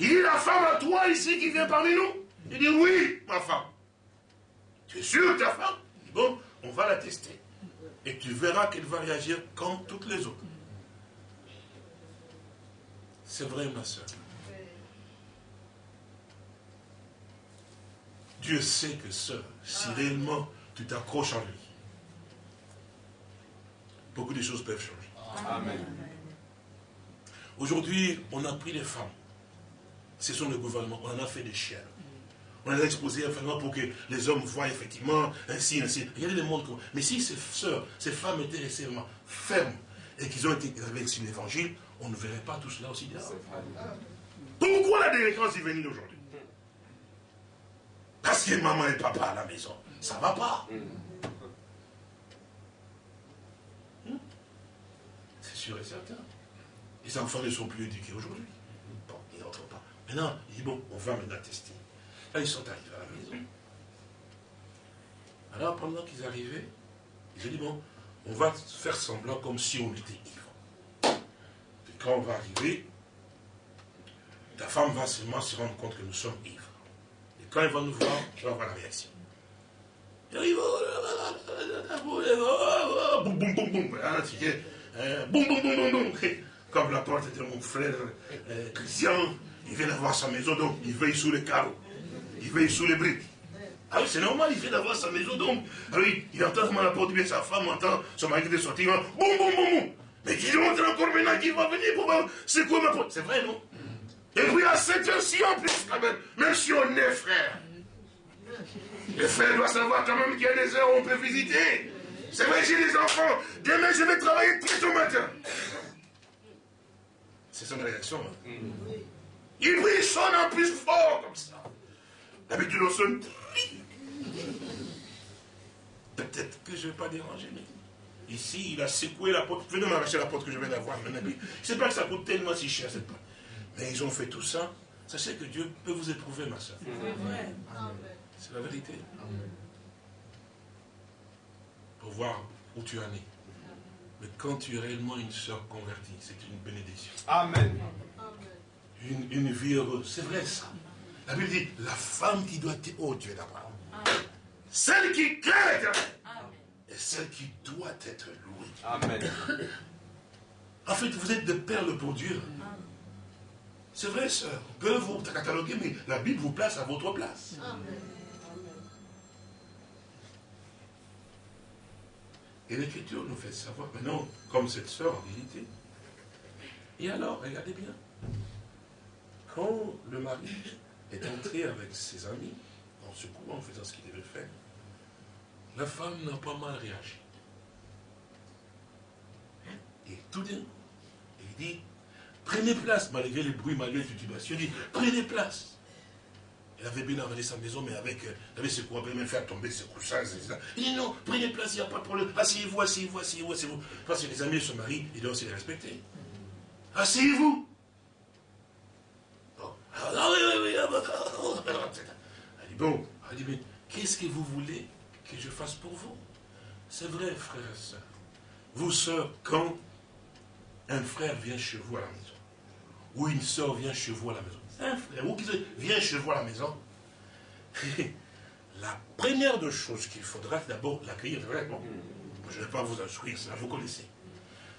Il dit, la femme à toi ici qui vient parmi nous? Il dit, oui, ma femme. Tu es sûr que ta femme? Il dit, bon, on va la tester. Et tu verras qu'elle va réagir comme toutes les autres. C'est vrai, ma soeur. Dieu sait que soeur, si réellement tu t'accroches en lui, beaucoup de choses peuvent changer. Amen. Aujourd'hui, on a pris les femmes. Ce sont le gouvernement. On en a fait des chiens. On les a exposées pour que les hommes voient effectivement ainsi, ainsi. Regardez le monde. Mais si ces sœurs, ces femmes étaient récemment fermes et qu'ils ont été avec l'évangile, on ne verrait pas tout cela aussi bien. Pourquoi la délinquance est venue aujourd'hui Parce que maman et papa à la maison. Ça ne va pas. Hmm? C'est sûr et certain. Les enfants ne sont plus éduqués aujourd'hui. Bon, ils n'entrent pas. Maintenant, il dit, bon, on va maintenant tester. Là, ils sont arrivés à la maison. Alors, pendant qu'ils arrivaient, ils ont dit, bon, on va faire semblant comme si on était ivre. Et quand on va arriver, ta femme va seulement se rendre compte que nous sommes ivres. Quand elle va nous voir, tu vas voir la réaction. Arrive, boum, boum, boum, boum, boum, comme la porte de mon frère euh, Christian, il vient d'avoir sa maison, donc il veille sous les carreaux. Il veille sous les briques. Ah oui, c'est normal, il vient d'avoir sa maison, donc, ah oui, il entend comment la porte bien sa femme, entend son mari de sortir, boum, boum, boum, boum. Mais dis donc, encore maintenant qu'il va venir pour voir c'est quoi ma porte? C'est vrai, non? Et puis à cette heure-ci en plus, quand même, même si on est frère, le frère doit savoir quand même qu'il y a des heures où on peut visiter. C'est vrai, j'ai des enfants. Demain, je vais travailler très tôt matin. C'est son réaction. Hein. Il brille sonne en plus fort comme ça. D'habitude, on sonne. Peut-être que je ne vais pas déranger, mais ici, il a secoué la porte. Venez m'arracher la porte que je viens d'avoir. Je ne sais pas que ça coûte tellement si cher cette porte. Mais ils ont fait tout ça. Sachez que Dieu peut vous éprouver, ma soeur. C'est la vérité. Pour voir où tu en es. Mais quand tu es réellement une soeur convertie, c'est une bénédiction. Amen. Une, une vie heureuse. C'est vrai ça. La Bible dit, la femme qui doit être... Oh Dieu d'Abraham. Celle qui craint Et celle qui doit être louée. Amen. En fait, vous êtes des perles pour Dieu. C'est vrai, sœur. Peut vous cataloguer, mais la Bible vous place à votre place. Amen. Et l'Écriture nous fait savoir maintenant, comme cette sœur en vérité. Et alors, regardez bien, quand le mari est entré avec ses amis, en ce coup, en faisant ce qu'il devait faire, la femme n'a pas mal réagi. Et tout d'un coup, il dit, prenez place, malgré les bruits, malgré les titubations, il dit, prenez place. Elle avait bien amené sa maison, mais avec, euh, vous savez, ce qu'on peut même faire tomber ses coussins, etc. Il dit non, prenez place, il n'y a pas de problème. Asseyez-vous, asseyez-vous, asseyez-vous, asseyez-vous. Parce que les amis de ce mari, il doit aussi les respecter. Asseyez-vous. Bon. Ah oui, oui, oui. Ah, bah, ah, ah, elle dit bon, elle dit, mais qu'est-ce que vous voulez que je fasse pour vous? C'est vrai, frère et soeur. Vous, sœurs, quand un frère vient chez vous à la maison, ou une soeur vient chez vous à la maison, un frère ou qui vient chez vous à la maison, la première de choses qu'il faudra, d'abord l'accueillir. Vraiment. Je ne vais pas vous instruire, ça vous connaissez.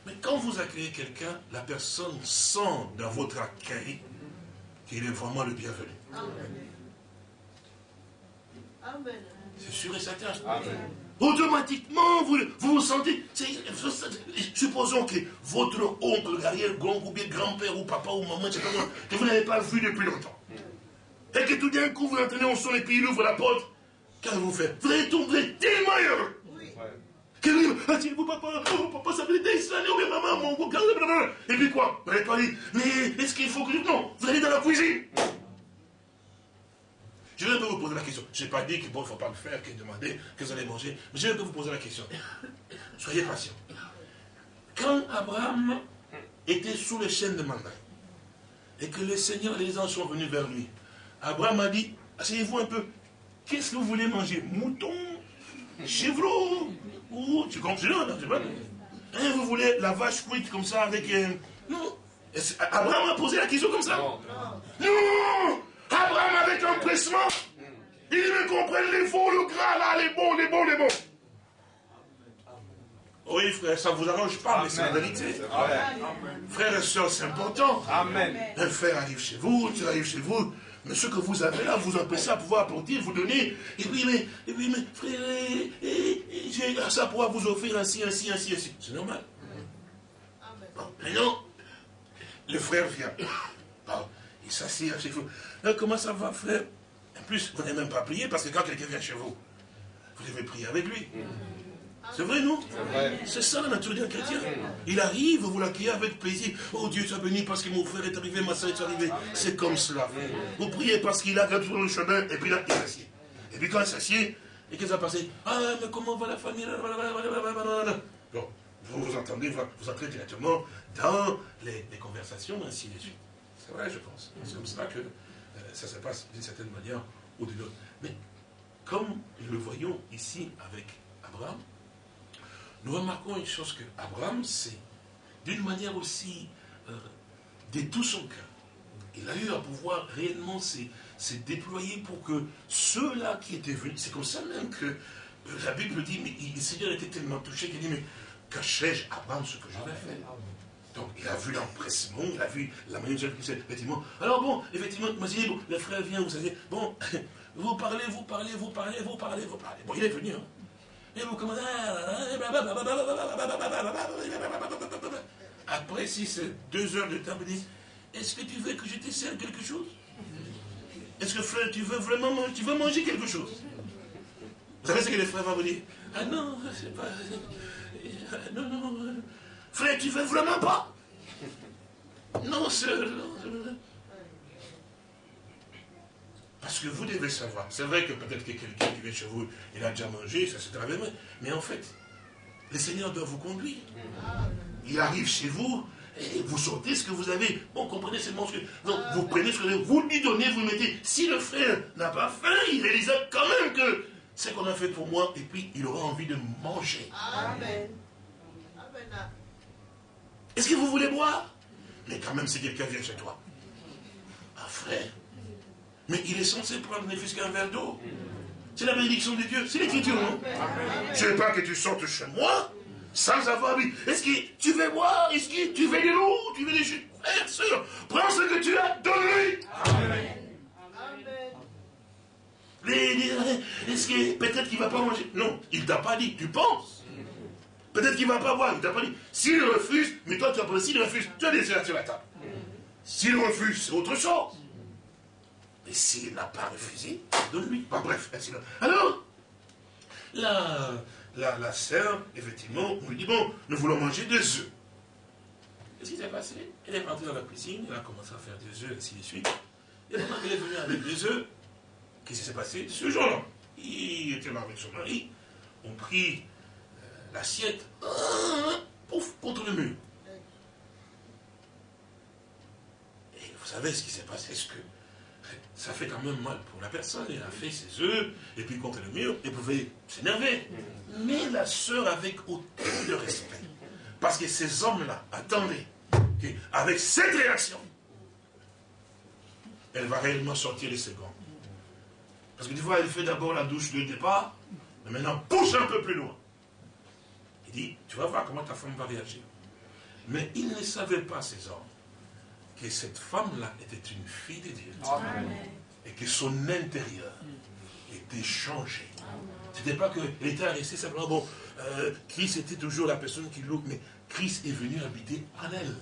Mais quand vous accueillez quelqu'un, la personne sent dans votre accueil qu'il est vraiment le bienvenu. Amen. C'est sûr et certain. Amen. Automatiquement, vous, vous vous sentez. Supposons que votre oncle, arrière-grand, ou bien grand-père, ou papa, ou maman, que vous n'avez pas vu depuis longtemps. Et que tout d'un coup, vous entendez, on sonne et puis il ouvre la porte. Qu'avez-vous fait Vous allez tomber tellement heureux. Que vous ah, vous papa, oh, papa, ça fait des années, ou bien maman, mon beau Et puis quoi? Vous n'allez pas mais est-ce qu'il faut que je. Non, vous allez dans la cuisine. Je vais vous poser la question. Je n'ai pas dit qu'il ne faut pas le faire, que demander que vous allez manger. Mais je vais vous poser la question. Soyez patient. Quand Abraham était sous les chaînes de mandat, et que le Seigneur et les anges sont venus vers lui, Abraham a dit, asseyez-vous un peu, qu'est-ce que vous voulez manger? Mouton Chevreau Ou, tu comprends non, pas hein, Vous voulez la vache cuite comme ça avec... un... Euh, non? Abraham a posé la question comme ça? Non, non Abraham avec empressement. Il me comprennent les faux, le gras là, les bons, les bons, les bons. Oui, frère, ça ne vous arrange pas, mais c'est la vérité. Frère et soeur, c'est important. Amen. Un frère arrive chez vous, tu arrives chez vous, mais ce que vous avez là, vous empêchez à pouvoir apporter, vous donner. Et puis, mais, et puis, mais, frère, j'ai ça pour vous offrir ainsi, ainsi, ainsi, ainsi. C'est normal. Bon, mais non, le frère vient. il s'assied chez vous. Comment ça va, frère? En plus, vous n'avez même pas prié, parce que quand quelqu'un vient chez vous, vous devez prier avec lui. C'est vrai, non? C'est ça la nature d'un chrétien. Il arrive, vous l'accueillez avec plaisir. Oh Dieu soit béni parce que mon frère est arrivé, ma soeur est arrivée. C'est comme cela. Vous priez parce qu'il a sur le chemin, et puis là, il s'assied. Et puis quand il s'assied, et qu'est-ce qui va passer Ah, mais comment va la famille? Bon, vous vous entendez, vous entrez directement dans les, conversations, ainsi de suite. C'est vrai, je pense. C'est comme ça que ça se passe d'une certaine manière ou d'une autre. Mais comme nous le voyons ici avec Abraham, nous remarquons une chose que Abraham, c'est d'une manière aussi euh, de tout son cœur. Il a eu à pouvoir réellement se, déployer pour que ceux-là qui étaient venus, c'est comme ça même que euh, la Bible dit, mais le Seigneur était tellement touché qu'il dit, mais cachai-je Abraham ce que j'avais fait? Donc, il a vu l'empressement, il a vu la manière dont j'ai effectivement. Alors bon, effectivement, dit, bon, le frère vient, vous savez, bon, vous parlez, vous parlez, vous parlez, vous parlez, vous parlez. Bon, il est venu, hein. Et vous commencez. Après, si c'est deux heures de temps, vous dites Est-ce que tu veux que je te sers quelque chose Est-ce que frère, tu veux vraiment manger, tu veux manger quelque chose Vous savez ce que les frères vont vous dire Ah non, c'est pas. Non, non. Frère, tu veux vraiment pas? Non, sœur. Parce que vous devez savoir. C'est vrai que peut-être que quelqu'un qui vient chez vous, il a déjà mangé, ça très bien. Mais en fait, le Seigneur doit vous conduire. Il arrive chez vous, et vous sortez ce que vous avez. Bon, comprenez seulement ce que. Donc, vous prenez ce que vous avez, vous lui donnez, vous mettez. Si le frère n'a pas faim, il réalise quand même que c'est ce qu'on a fait pour moi, et puis il aura envie de manger. Amen. Est-ce que vous voulez boire Mais quand même, si quelqu'un vient chez toi. Ah, frère, mais il est censé prendre ne fût qu'un verre d'eau. C'est la bénédiction de Dieu. C'est l'écriture, non? Je ne veux pas que tu sortes chez moi sans avoir vu. Est-ce que tu veux boire? Est-ce que tu veux de l'eau Tu veux des jus Frère, soeur, prends ce que tu as, donne-lui. Amen. Est-ce que peut-être qu'il ne va pas manger? Non, il ne t'a pas dit, tu penses. Peut-être qu'il ne va pas boire, il t'a pas dit. S'il refuse, mais toi tu as s'il refuse, tu as des sur la table. S'il refuse, c'est autre chose. Mais s'il n'a pas refusé, donne-lui. bref, ainsi Alors, la, la, la sœur, effectivement, on lui dit, bon, nous voulons manger des œufs. Qu'est-ce qui s'est passé? Elle est rentrée dans la cuisine, elle a commencé à faire des œufs, ainsi de suite. Et maintenant qu'elle est venue avec des œufs, qu'est-ce qui s'est passé? Ce jour-là, il était là avec son mari, on prit euh, l'assiette, pouf, contre le mur. Et vous savez ce qui s'est passé, ce que ça fait quand même mal pour la personne. Elle a fait ses œufs, et puis contre le mur, elle pouvait s'énerver. Mais la sœur avec autant de respect. Parce que ces hommes-là, attendez, avec cette réaction, elle va réellement sortir les secondes. Parce que tu vois, elle fait d'abord la douche de départ, mais maintenant pousse un peu plus loin. Il dit, tu vas voir comment ta femme va réagir. Mais il ne savait pas, ces hommes, que cette femme-là était une fille de Dieu. Et que son intérieur était changé. Ce n'était pas qu'elle était restée simplement, bon, euh, Christ était toujours la personne qui loue, mais Christ est venu habiter en elle.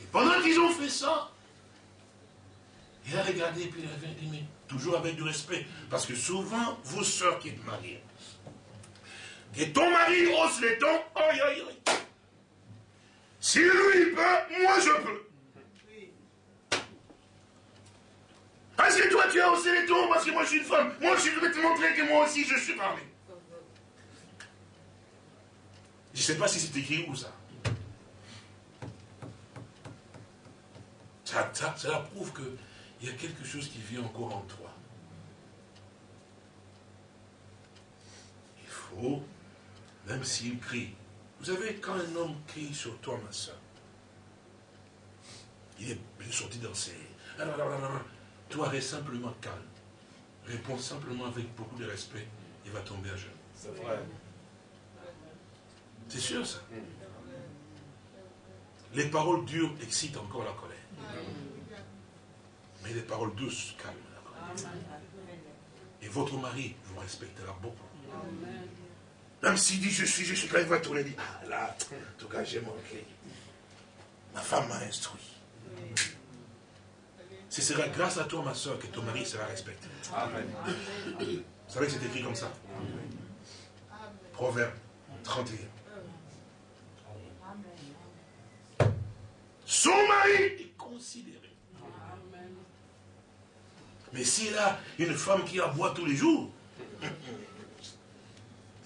Et pendant qu'ils ont fait ça, il a regardé et puis il a dit, mais toujours avec du respect. Parce que souvent, vous sœurs qui êtes mariées, que ton mari hausse les tons, aïe aïe aïe. Si lui peut, moi je peux. Parce que toi tu as haussé les tons, parce que moi je suis une femme. Moi je vais te montrer que moi aussi je suis parlé. Je ne sais pas si c'est écrit où ça. Ça, ça, ça prouve qu'il y a quelque chose qui vit encore en toi. Il faut, même s'il crie, vous savez, quand un homme crie sur toi, ma soeur, il est sorti dans ses... Toi, reste simplement calme. Réponds simplement avec beaucoup de respect. Il va tomber à genoux. C'est vrai. C'est sûr ça. Les paroles dures excitent encore la colère. Mais les paroles douces calment la colère. Et votre mari vous respectera beaucoup. Même s'il dit je suis, je suis, quand il va tourner, il dit, ah là, en tout cas j'ai manqué. Ma femme m'a instruit. Ce sera grâce à toi, ma soeur, que ton mari sera respecté. Amen. Vous savez que c'est écrit comme ça. Proverbe 31. Son mari est considéré. Mais s'il a une femme qui aboie tous les jours,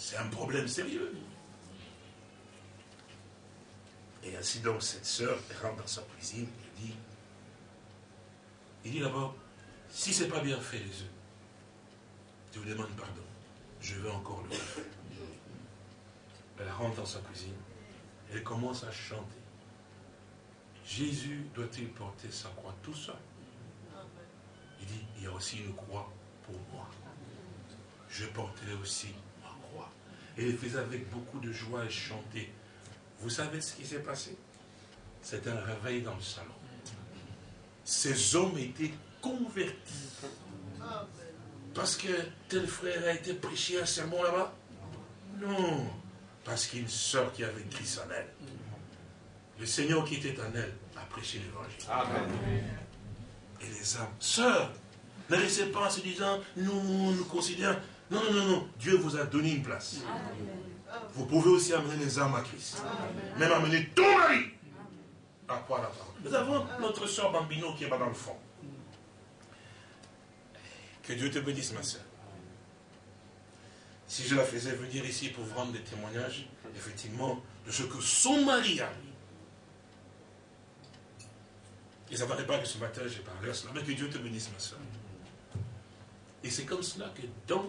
c'est un problème sérieux. Et ainsi donc, cette sœur rentre dans sa cuisine et dit, il dit d'abord, si ce n'est pas bien fait les œufs, je vous demande pardon, je veux encore le faire. Elle rentre dans sa cuisine, elle commence à chanter. Jésus doit-il porter sa croix tout seul? Il dit, il y a aussi une croix pour moi. Je porterai aussi. Et il faisait avec beaucoup de joie et chanter. Vous savez ce qui s'est passé? C'est un réveil dans le salon. Ces hommes étaient convertis. Parce que tel frère a été prêché un sermon là-bas? Non. Parce qu'une sœur qui avait Christ en elle. Le Seigneur qui était en elle a prêché l'évangile. Et les âmes, sœurs, ne laissez pas en se disant, nous nous considérons. Non, non, non, non. Dieu vous a donné une place. Vous pouvez aussi amener les âmes à Christ. Même amener ton mari à quoi la parole. Nous avons notre soeur Bambino qui est là dans le fond. Que Dieu te bénisse, ma soeur. Si je la faisais venir ici pour vous rendre des témoignages, effectivement, de ce que son mari a Et ça ne pas que ce matin j'ai parlé à cela, mais que Dieu te bénisse, ma soeur. Et c'est comme cela que dans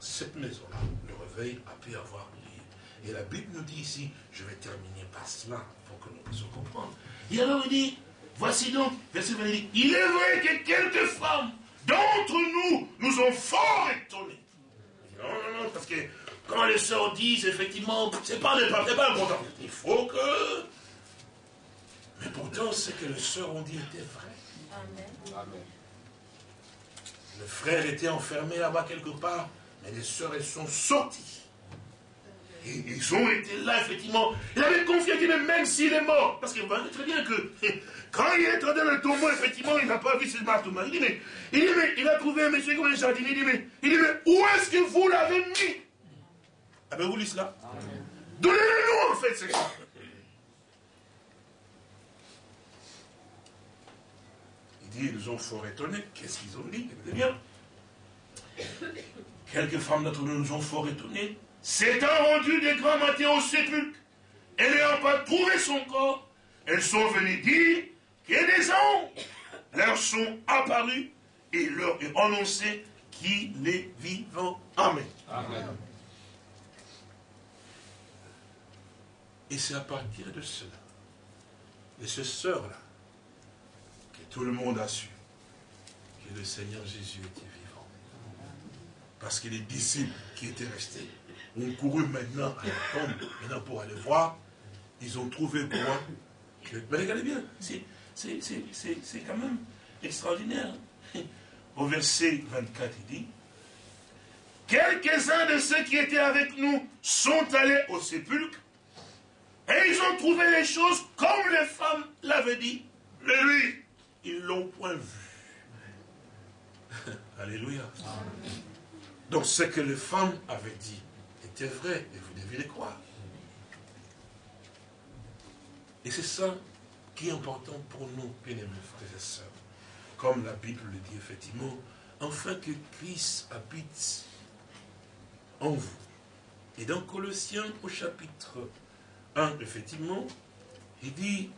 cette maison-là, le réveil a pu avoir lieu. Et la Bible nous dit ici, je vais terminer par cela, pour que nous puissions comprendre. Et alors il dit, voici donc, verset 20, il est vrai que quelques femmes d'entre nous nous ont fort étonnés. Non, non, non, parce que quand les sœurs disent, effectivement, c'est pas, pas, important. Il faut que... Mais pourtant, ce que les sœurs ont dit était vrai. Amen. Le frère était enfermé là-bas quelque part, mais les sœurs, elles sont sorties. Et ils ont été là, effectivement. Il avait confié qu'il même s'il est mort. Parce vous voyez très bien que quand il est dans le tombeau, effectivement, il n'a pas vu ses marteaux. Il dit, mais, il dit, mais, il a trouvé un monsieur comme un jardinier. Il dit, mais, il dit, mais où est-ce que vous l'avez mis? Avez-vous lu cela? Donnez-le nous, en fait, c'est ça. Il dit, ils ont fort étonné. Qu'est-ce qu'ils ont dit? Écoutez bien. Quelques femmes d'entre nous nous ont fort étonnés. S'étant rendu des grands matins au sépulcre, et n'ayant pas trouvé son corps, elles sont venues dire que des anges leur sont apparus et leur ont annoncé qu'il est vivant. Amen. Amen. Et c'est à partir de cela, de ce sœur-là, que tout le monde a su que le Seigneur Jésus était vivant. Parce que les disciples qui étaient restés ont couru maintenant à la tombe, maintenant pour aller voir. Ils ont trouvé quoi Mais regardez bien, c'est quand même extraordinaire. Au verset 24, il dit, Quelques-uns de ceux qui étaient avec nous sont allés au sépulcre et ils ont trouvé les choses comme les femmes l'avaient dit. Mais lui, ils l'ont point vu. Alléluia. Donc ce que les femmes avaient dit, c'est vrai et vous devez le croire. Et c'est ça qui est important pour nous, bien-aimés frères et sœurs. Comme la Bible le dit effectivement, afin que Christ habite en vous. Et dans Colossiens au chapitre 1, effectivement, il dit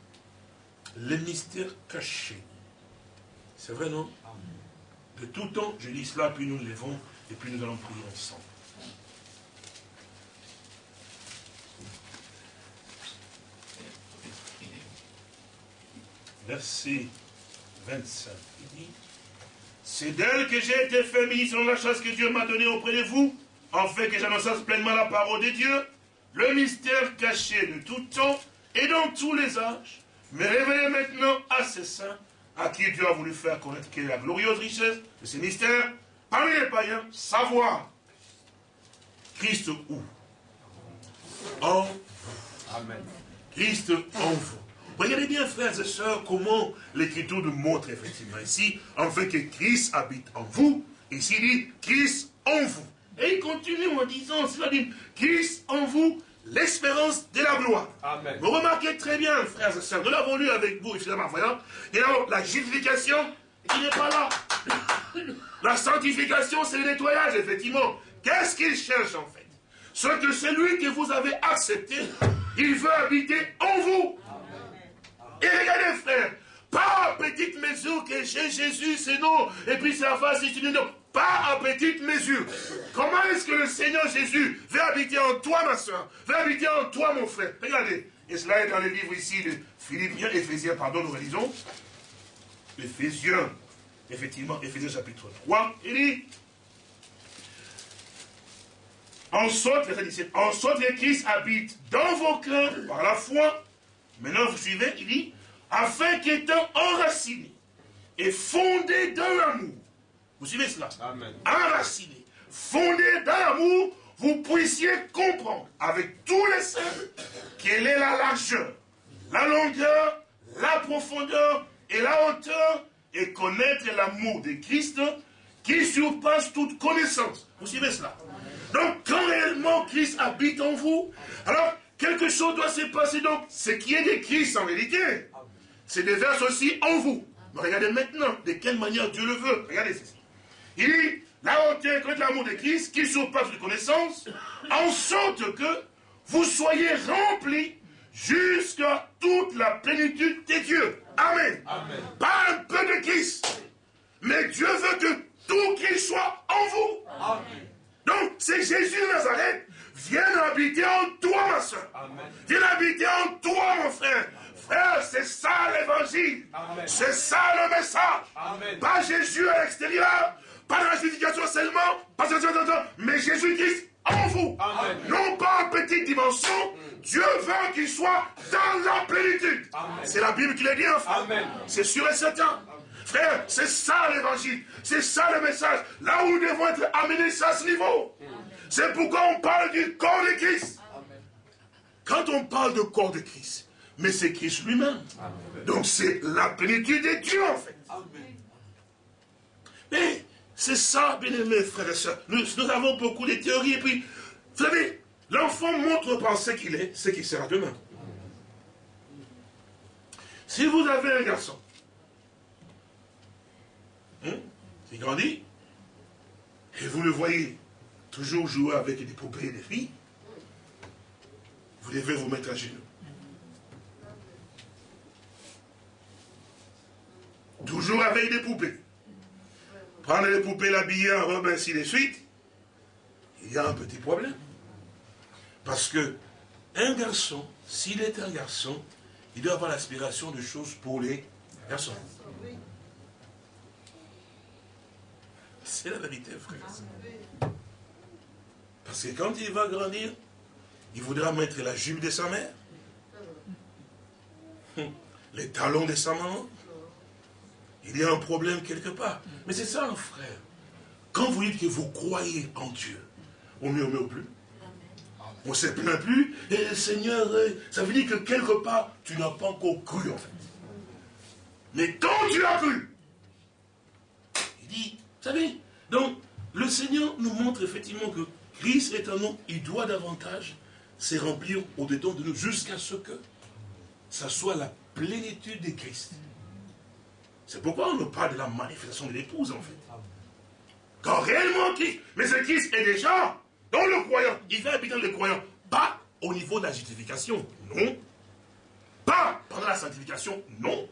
le mystère caché. C'est vrai, non? De tout temps, je lis cela, puis nous levons, et puis nous allons prier ensemble. verset 25. Il dit, c'est d'elle que j'ai été fait ministre dans la chasse que Dieu m'a donnée auprès de vous, en fait que j'annonce pleinement la parole de Dieu, le mystère caché de tout temps et dans tous les âges, mais révélé maintenant à ses saints, à qui Dieu a voulu faire connaître quelle est la glorieuse richesse de ces mystères, parmi les païens, savoir Christ où? En Amen. Christ en vous. Regardez bien, frères et sœurs, comment l'Écriture nous montre effectivement ici, enfin que Christ habite en vous. Ici, il dit Christ en vous. Et il continue en disant, c'est-à-dire, Christ en vous, l'espérance de la gloire. Amen. Vous remarquez très bien, frères et sœurs, nous l'avons lu avec vous, évidemment, voyons. Et alors, la justification, il n'est pas là? La sanctification, c'est le nettoyage, effectivement. Qu'est-ce qu'il cherche, en fait? Ce que celui que vous avez accepté, il veut habiter en vous. Et regardez, frère, pas à petite mesure que j'ai Jésus, c'est non, et puis c'est la face, c'est une. Pas à petite mesure. Comment est-ce que le Seigneur Jésus veut habiter en toi, ma soeur, veut habiter en toi, mon frère Regardez, et cela est dans le livre ici de Philippiens, Éphésiens, pardon, nous réalisons. Éphésiens, effectivement, Éphésiens chapitre 3, il dit, en sorte, en sorte que Christ habite dans vos cœurs par la foi. Maintenant, vous suivez, il dit, afin qu'étant enraciné et fondé dans l'amour, vous suivez cela Amen. Enraciné, fondé dans l'amour, vous puissiez comprendre avec tous les saints quelle est la largeur, la longueur, la profondeur et la hauteur, et connaître l'amour de Christ qui surpasse toute connaissance. Vous suivez cela? Donc, quand réellement Christ habite en vous, alors quelque chose doit se passer. Donc, ce qui est de Christ en réalité, c'est déverse aussi en vous. Mais regardez maintenant de quelle manière Dieu le veut. Regardez ceci. Il dit, la hauteur de l'amour de Christ qui surpasse de connaissance, en sorte que vous soyez remplis jusqu'à toute la plénitude des dieux. Amen. Amen. Pas un peu de Christ. Mais Dieu veut que tout Christ soit en vous. Amen. Donc, c'est Jésus de Nazareth. Viens habiter en toi, ma soeur. Viens habiter en toi, mon frère. Frère, c'est ça l'évangile. C'est ça le message. Pas Jésus à l'extérieur, pas dans la justification seulement, pas mais Jésus-Christ en vous. Non pas en petite dimension. Dieu veut qu'il soit dans la plénitude. C'est la Bible qui le dit, enfin. C'est sûr et certain. Frère, c'est ça l'évangile. C'est ça le message. Là où nous devons être amenés, c'est à ce niveau. C'est pourquoi on parle du corps de Christ. Quand on parle de corps de Christ, mais c'est Christ lui-même. Donc c'est la plénitude de Dieu en fait. Mais c'est ça, bien aimés frères et sœurs. Nous, avons beaucoup de théories et puis, vous savez, l'enfant montre par ce qu'il est, ce qu'il sera demain. Si vous avez un garçon, hein, qui grandit, et vous le voyez toujours jouer avec des poupées et des filles, vous devez vous mettre à genoux. Toujours avec des poupées. Prendre les poupées, l'habiller en robe, ainsi de suite. Il y a un petit problème. Parce que un garçon, s'il est un garçon, il doit avoir l'aspiration de choses pour les garçons. C'est la vérité, frère. Parce que quand il va grandir, il voudra mettre la jupe de sa mère, les talons de sa maman, il y a un problème quelque part. Mais c'est ça, frère. Quand vous dites que vous croyez en Dieu, on ne murmure plus. On ne se plaint plus. Et Seigneur, euh, ça veut dire que quelque part, tu n'as pas encore cru, en fait. Mais quand tu as cru, il dit, vous savez, donc, le Seigneur nous montre effectivement que Christ est un homme, il doit davantage se remplir au-dedans de nous jusqu'à ce que ça soit la plénitude de Christ. C'est pourquoi on nous parle de la manifestation de l'épouse, en fait. Quand réellement Christ, mais ce Christ est déjà dans le croyant, il va habiter dans le croyant, pas au niveau de la justification, non. Pas pendant la sanctification, non.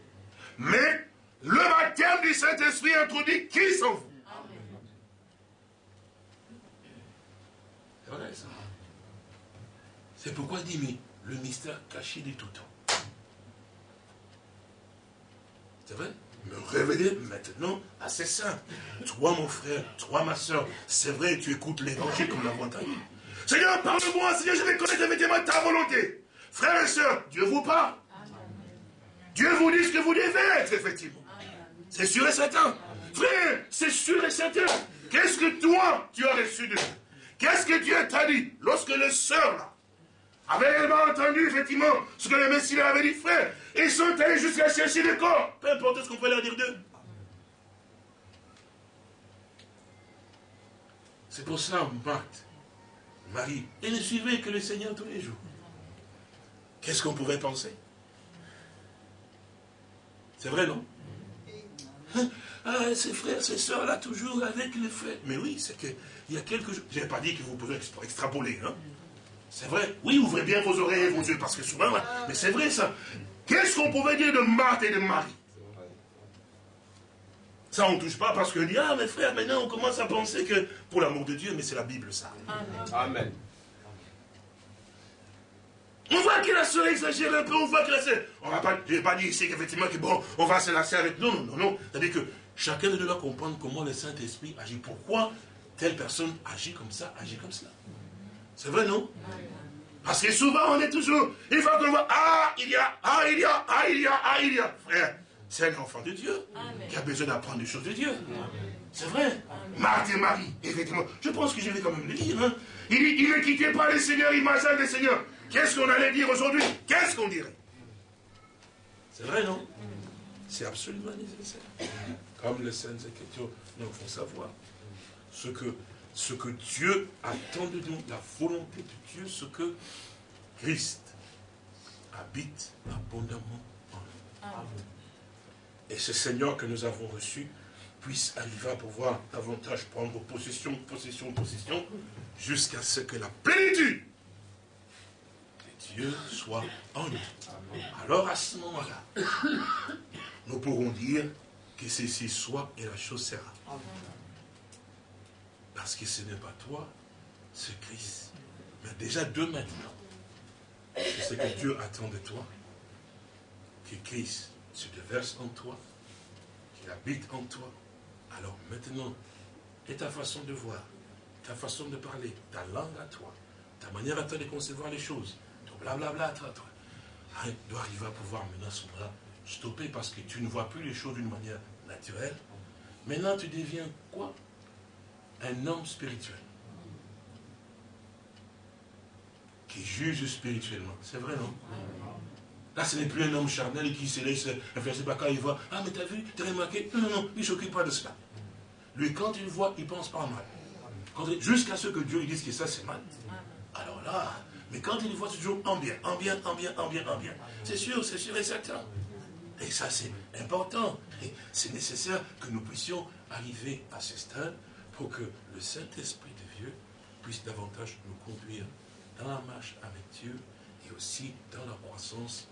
Mais le baptême du Saint-Esprit introduit Christ en vous. C'est ça. C'est pourquoi il dit, mais le mystère caché de tout temps. C'est vrai? Me révéler maintenant à ses saints. Toi, mon frère, toi, ma soeur, c'est vrai, tu écoutes l'évangile comme l'avons entendu. Seigneur, parle-moi, Seigneur, je vais connaître effectivement ta volonté. Frères et sœurs, Dieu vous parle. Dieu vous dit ce que vous devez être, effectivement. C'est sûr et certain. Frère, c'est sûr et certain. Qu'est-ce que toi, tu as reçu de Dieu Qu'est-ce que Dieu t'a dit lorsque les sœurs, là, avaient entendu, effectivement, ce que le Messie leur avait dit, frère, ils sont allés jusqu'à chercher le corps. Peu importe ce qu'on peut leur dire d'eux. C'est pour ça, Marthe, Marie, et ne suivait que le Seigneur tous les jours. Qu'est-ce qu'on pouvait penser? C'est vrai, non? Hein? ah, ces frères, ces soeurs là, toujours avec les frères. Mais oui, c'est qu'il y a quelque chose. Je n'ai pas dit que vous pouvez extrapoler. Hein? C'est vrai. Oui, ouvrez bien vos oreilles et vos yeux, parce que souvent, mais c'est vrai ça. Qu'est-ce qu'on pouvait dire de Marthe et de Marie? Ça, on ne touche pas parce que dit, ah, mes frères, maintenant, on commence à penser que, pour l'amour de Dieu, mais c'est la Bible, ça. Amen. On voit que la soeur exagère un peu, on voit que la soeur... On va pas, pas dire ici qu'effectivement, que bon, on va se lasser avec... Non, non, non, non. C'est-à-dire que chacun de nous doit comprendre comment le Saint-Esprit agit. Pourquoi telle personne agit comme ça, agit comme cela. C'est vrai, non? Parce que souvent, on est toujours... Une fois qu'on voit, ah, il y a, ah, il y a, ah, il y a, ah, il y a. Frère, c'est un enfant de Dieu qui a besoin d'apprendre des choses de Dieu. C'est vrai. Marthe et Marie, effectivement. Je pense que je vais quand même le dire. Hein. Il, il, ne quittait pas les seigneurs, il marchait des seigneurs. Qu'est-ce qu'on allait dire aujourd'hui? Qu'est-ce qu'on dirait? C'est vrai, non? C'est absolument nécessaire. Comme les Saintes Écritures nous font savoir. Ce que, ce que Dieu attend de nous, la volonté de Dieu, ce que Christ habite abondamment en nous et ce Seigneur que nous avons reçu puisse arriver à pouvoir davantage prendre possession, possession, possession, jusqu'à ce que la plénitude de Dieu soit en nous. Alors à ce moment-là, nous pourrons dire que ceci soit et la chose sera. Parce que ce n'est pas toi, c'est Christ. Mais déjà de maintenant, c'est ce que Dieu attend de toi, que Christ se déverse en toi, qu'il habite en toi, alors maintenant, et ta façon de voir, ta façon de parler, ta langue à toi, ta manière à toi de concevoir les choses, ton blablabla à toi, hein, doit arriver à pouvoir maintenant moment stopper parce que tu ne vois plus les choses d'une manière naturelle. Maintenant, tu deviens quoi? Un homme spirituel. Qui juge spirituellement. C'est vrai, non? Là, ce n'est plus un homme charnel qui se laisse influencer par quand il voit. Ah, mais t'as vu, t'as remarqué? Non, non, non, il ne s'occupe pas de cela. Lui, quand il voit, il pense pas mal. Jusqu'à ce que Dieu lui dise que ça, c'est mal. Alors là, mais quand il voit, c'est toujours en bien, en bien, en bien, en bien, en bien. C'est sûr, c'est sûr et certain. Et ça, c'est important. C'est nécessaire que nous puissions arriver à ce stade pour que le Saint-Esprit de Dieu puisse davantage nous conduire dans la marche avec Dieu et aussi dans la croissance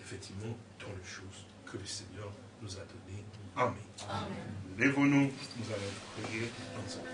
effectivement dans les choses que le Seigneur nous a données. Amen. Lèvons-nous, nous allons prier ensemble.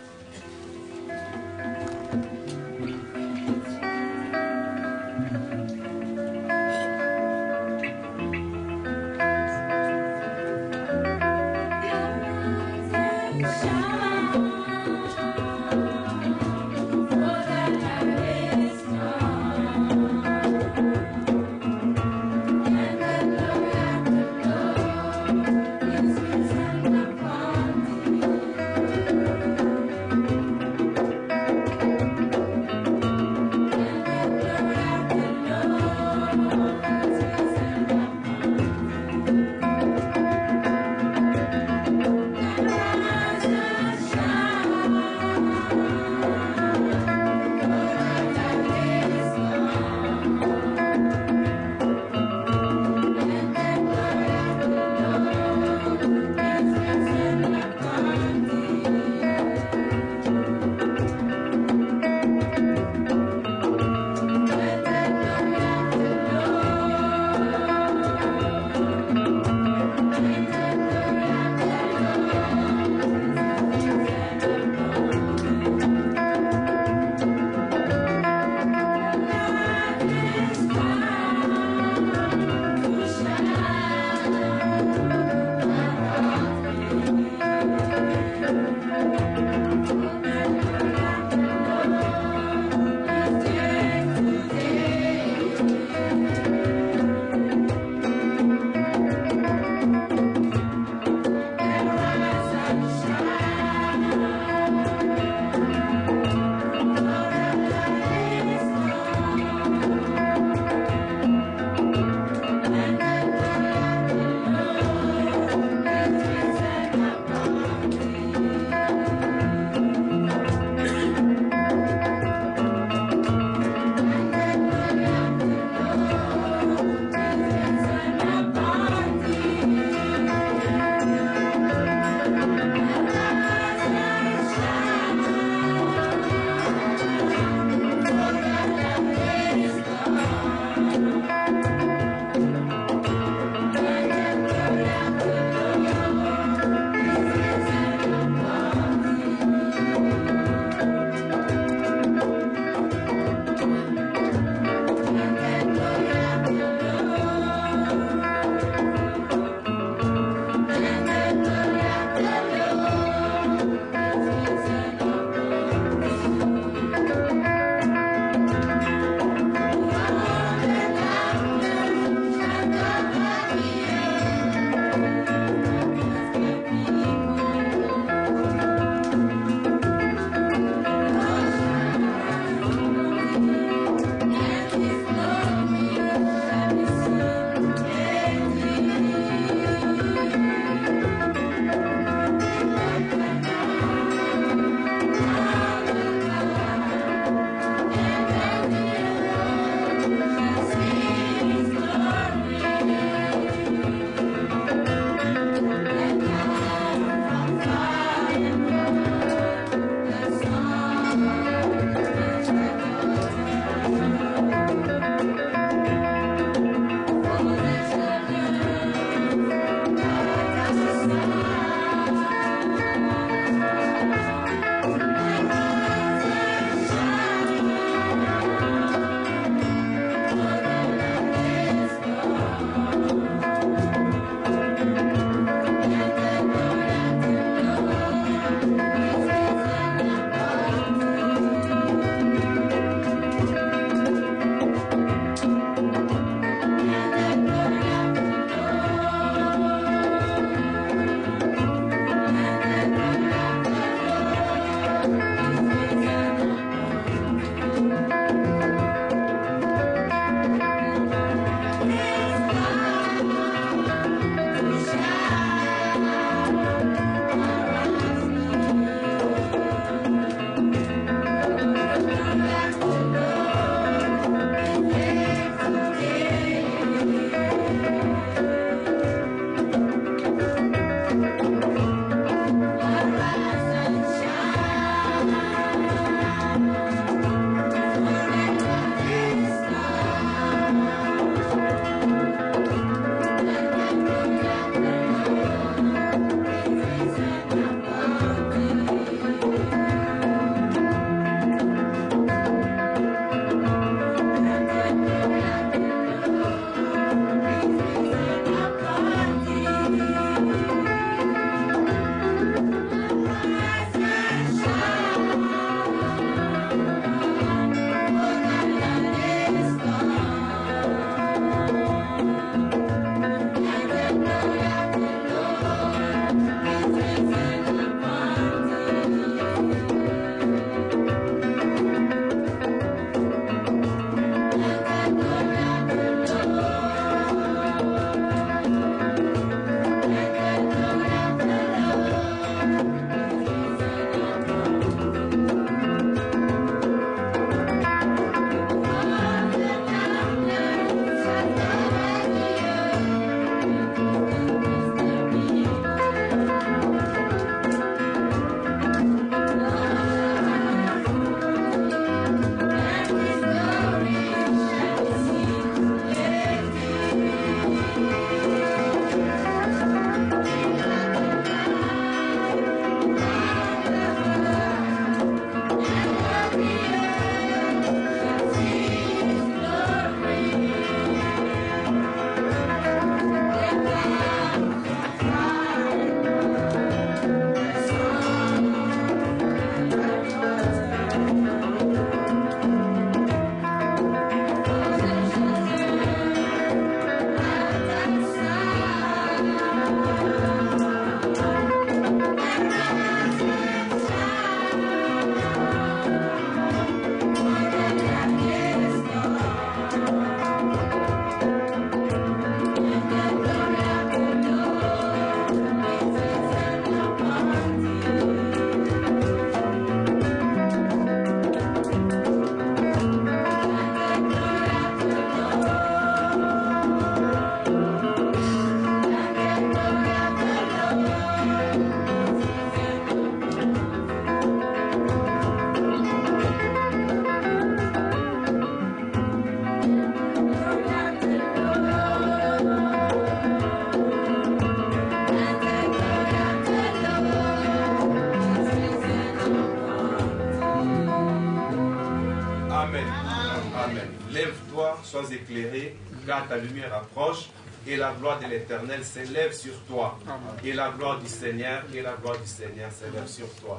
l'Éternel s'élève sur toi. Et la gloire du Seigneur, et la gloire du Seigneur s'élève sur toi.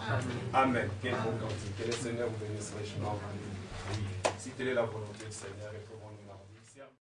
Amen. Quel bon cantique. Que le Seigneur vous bénisse richement. Si telle est la volonté du Seigneur,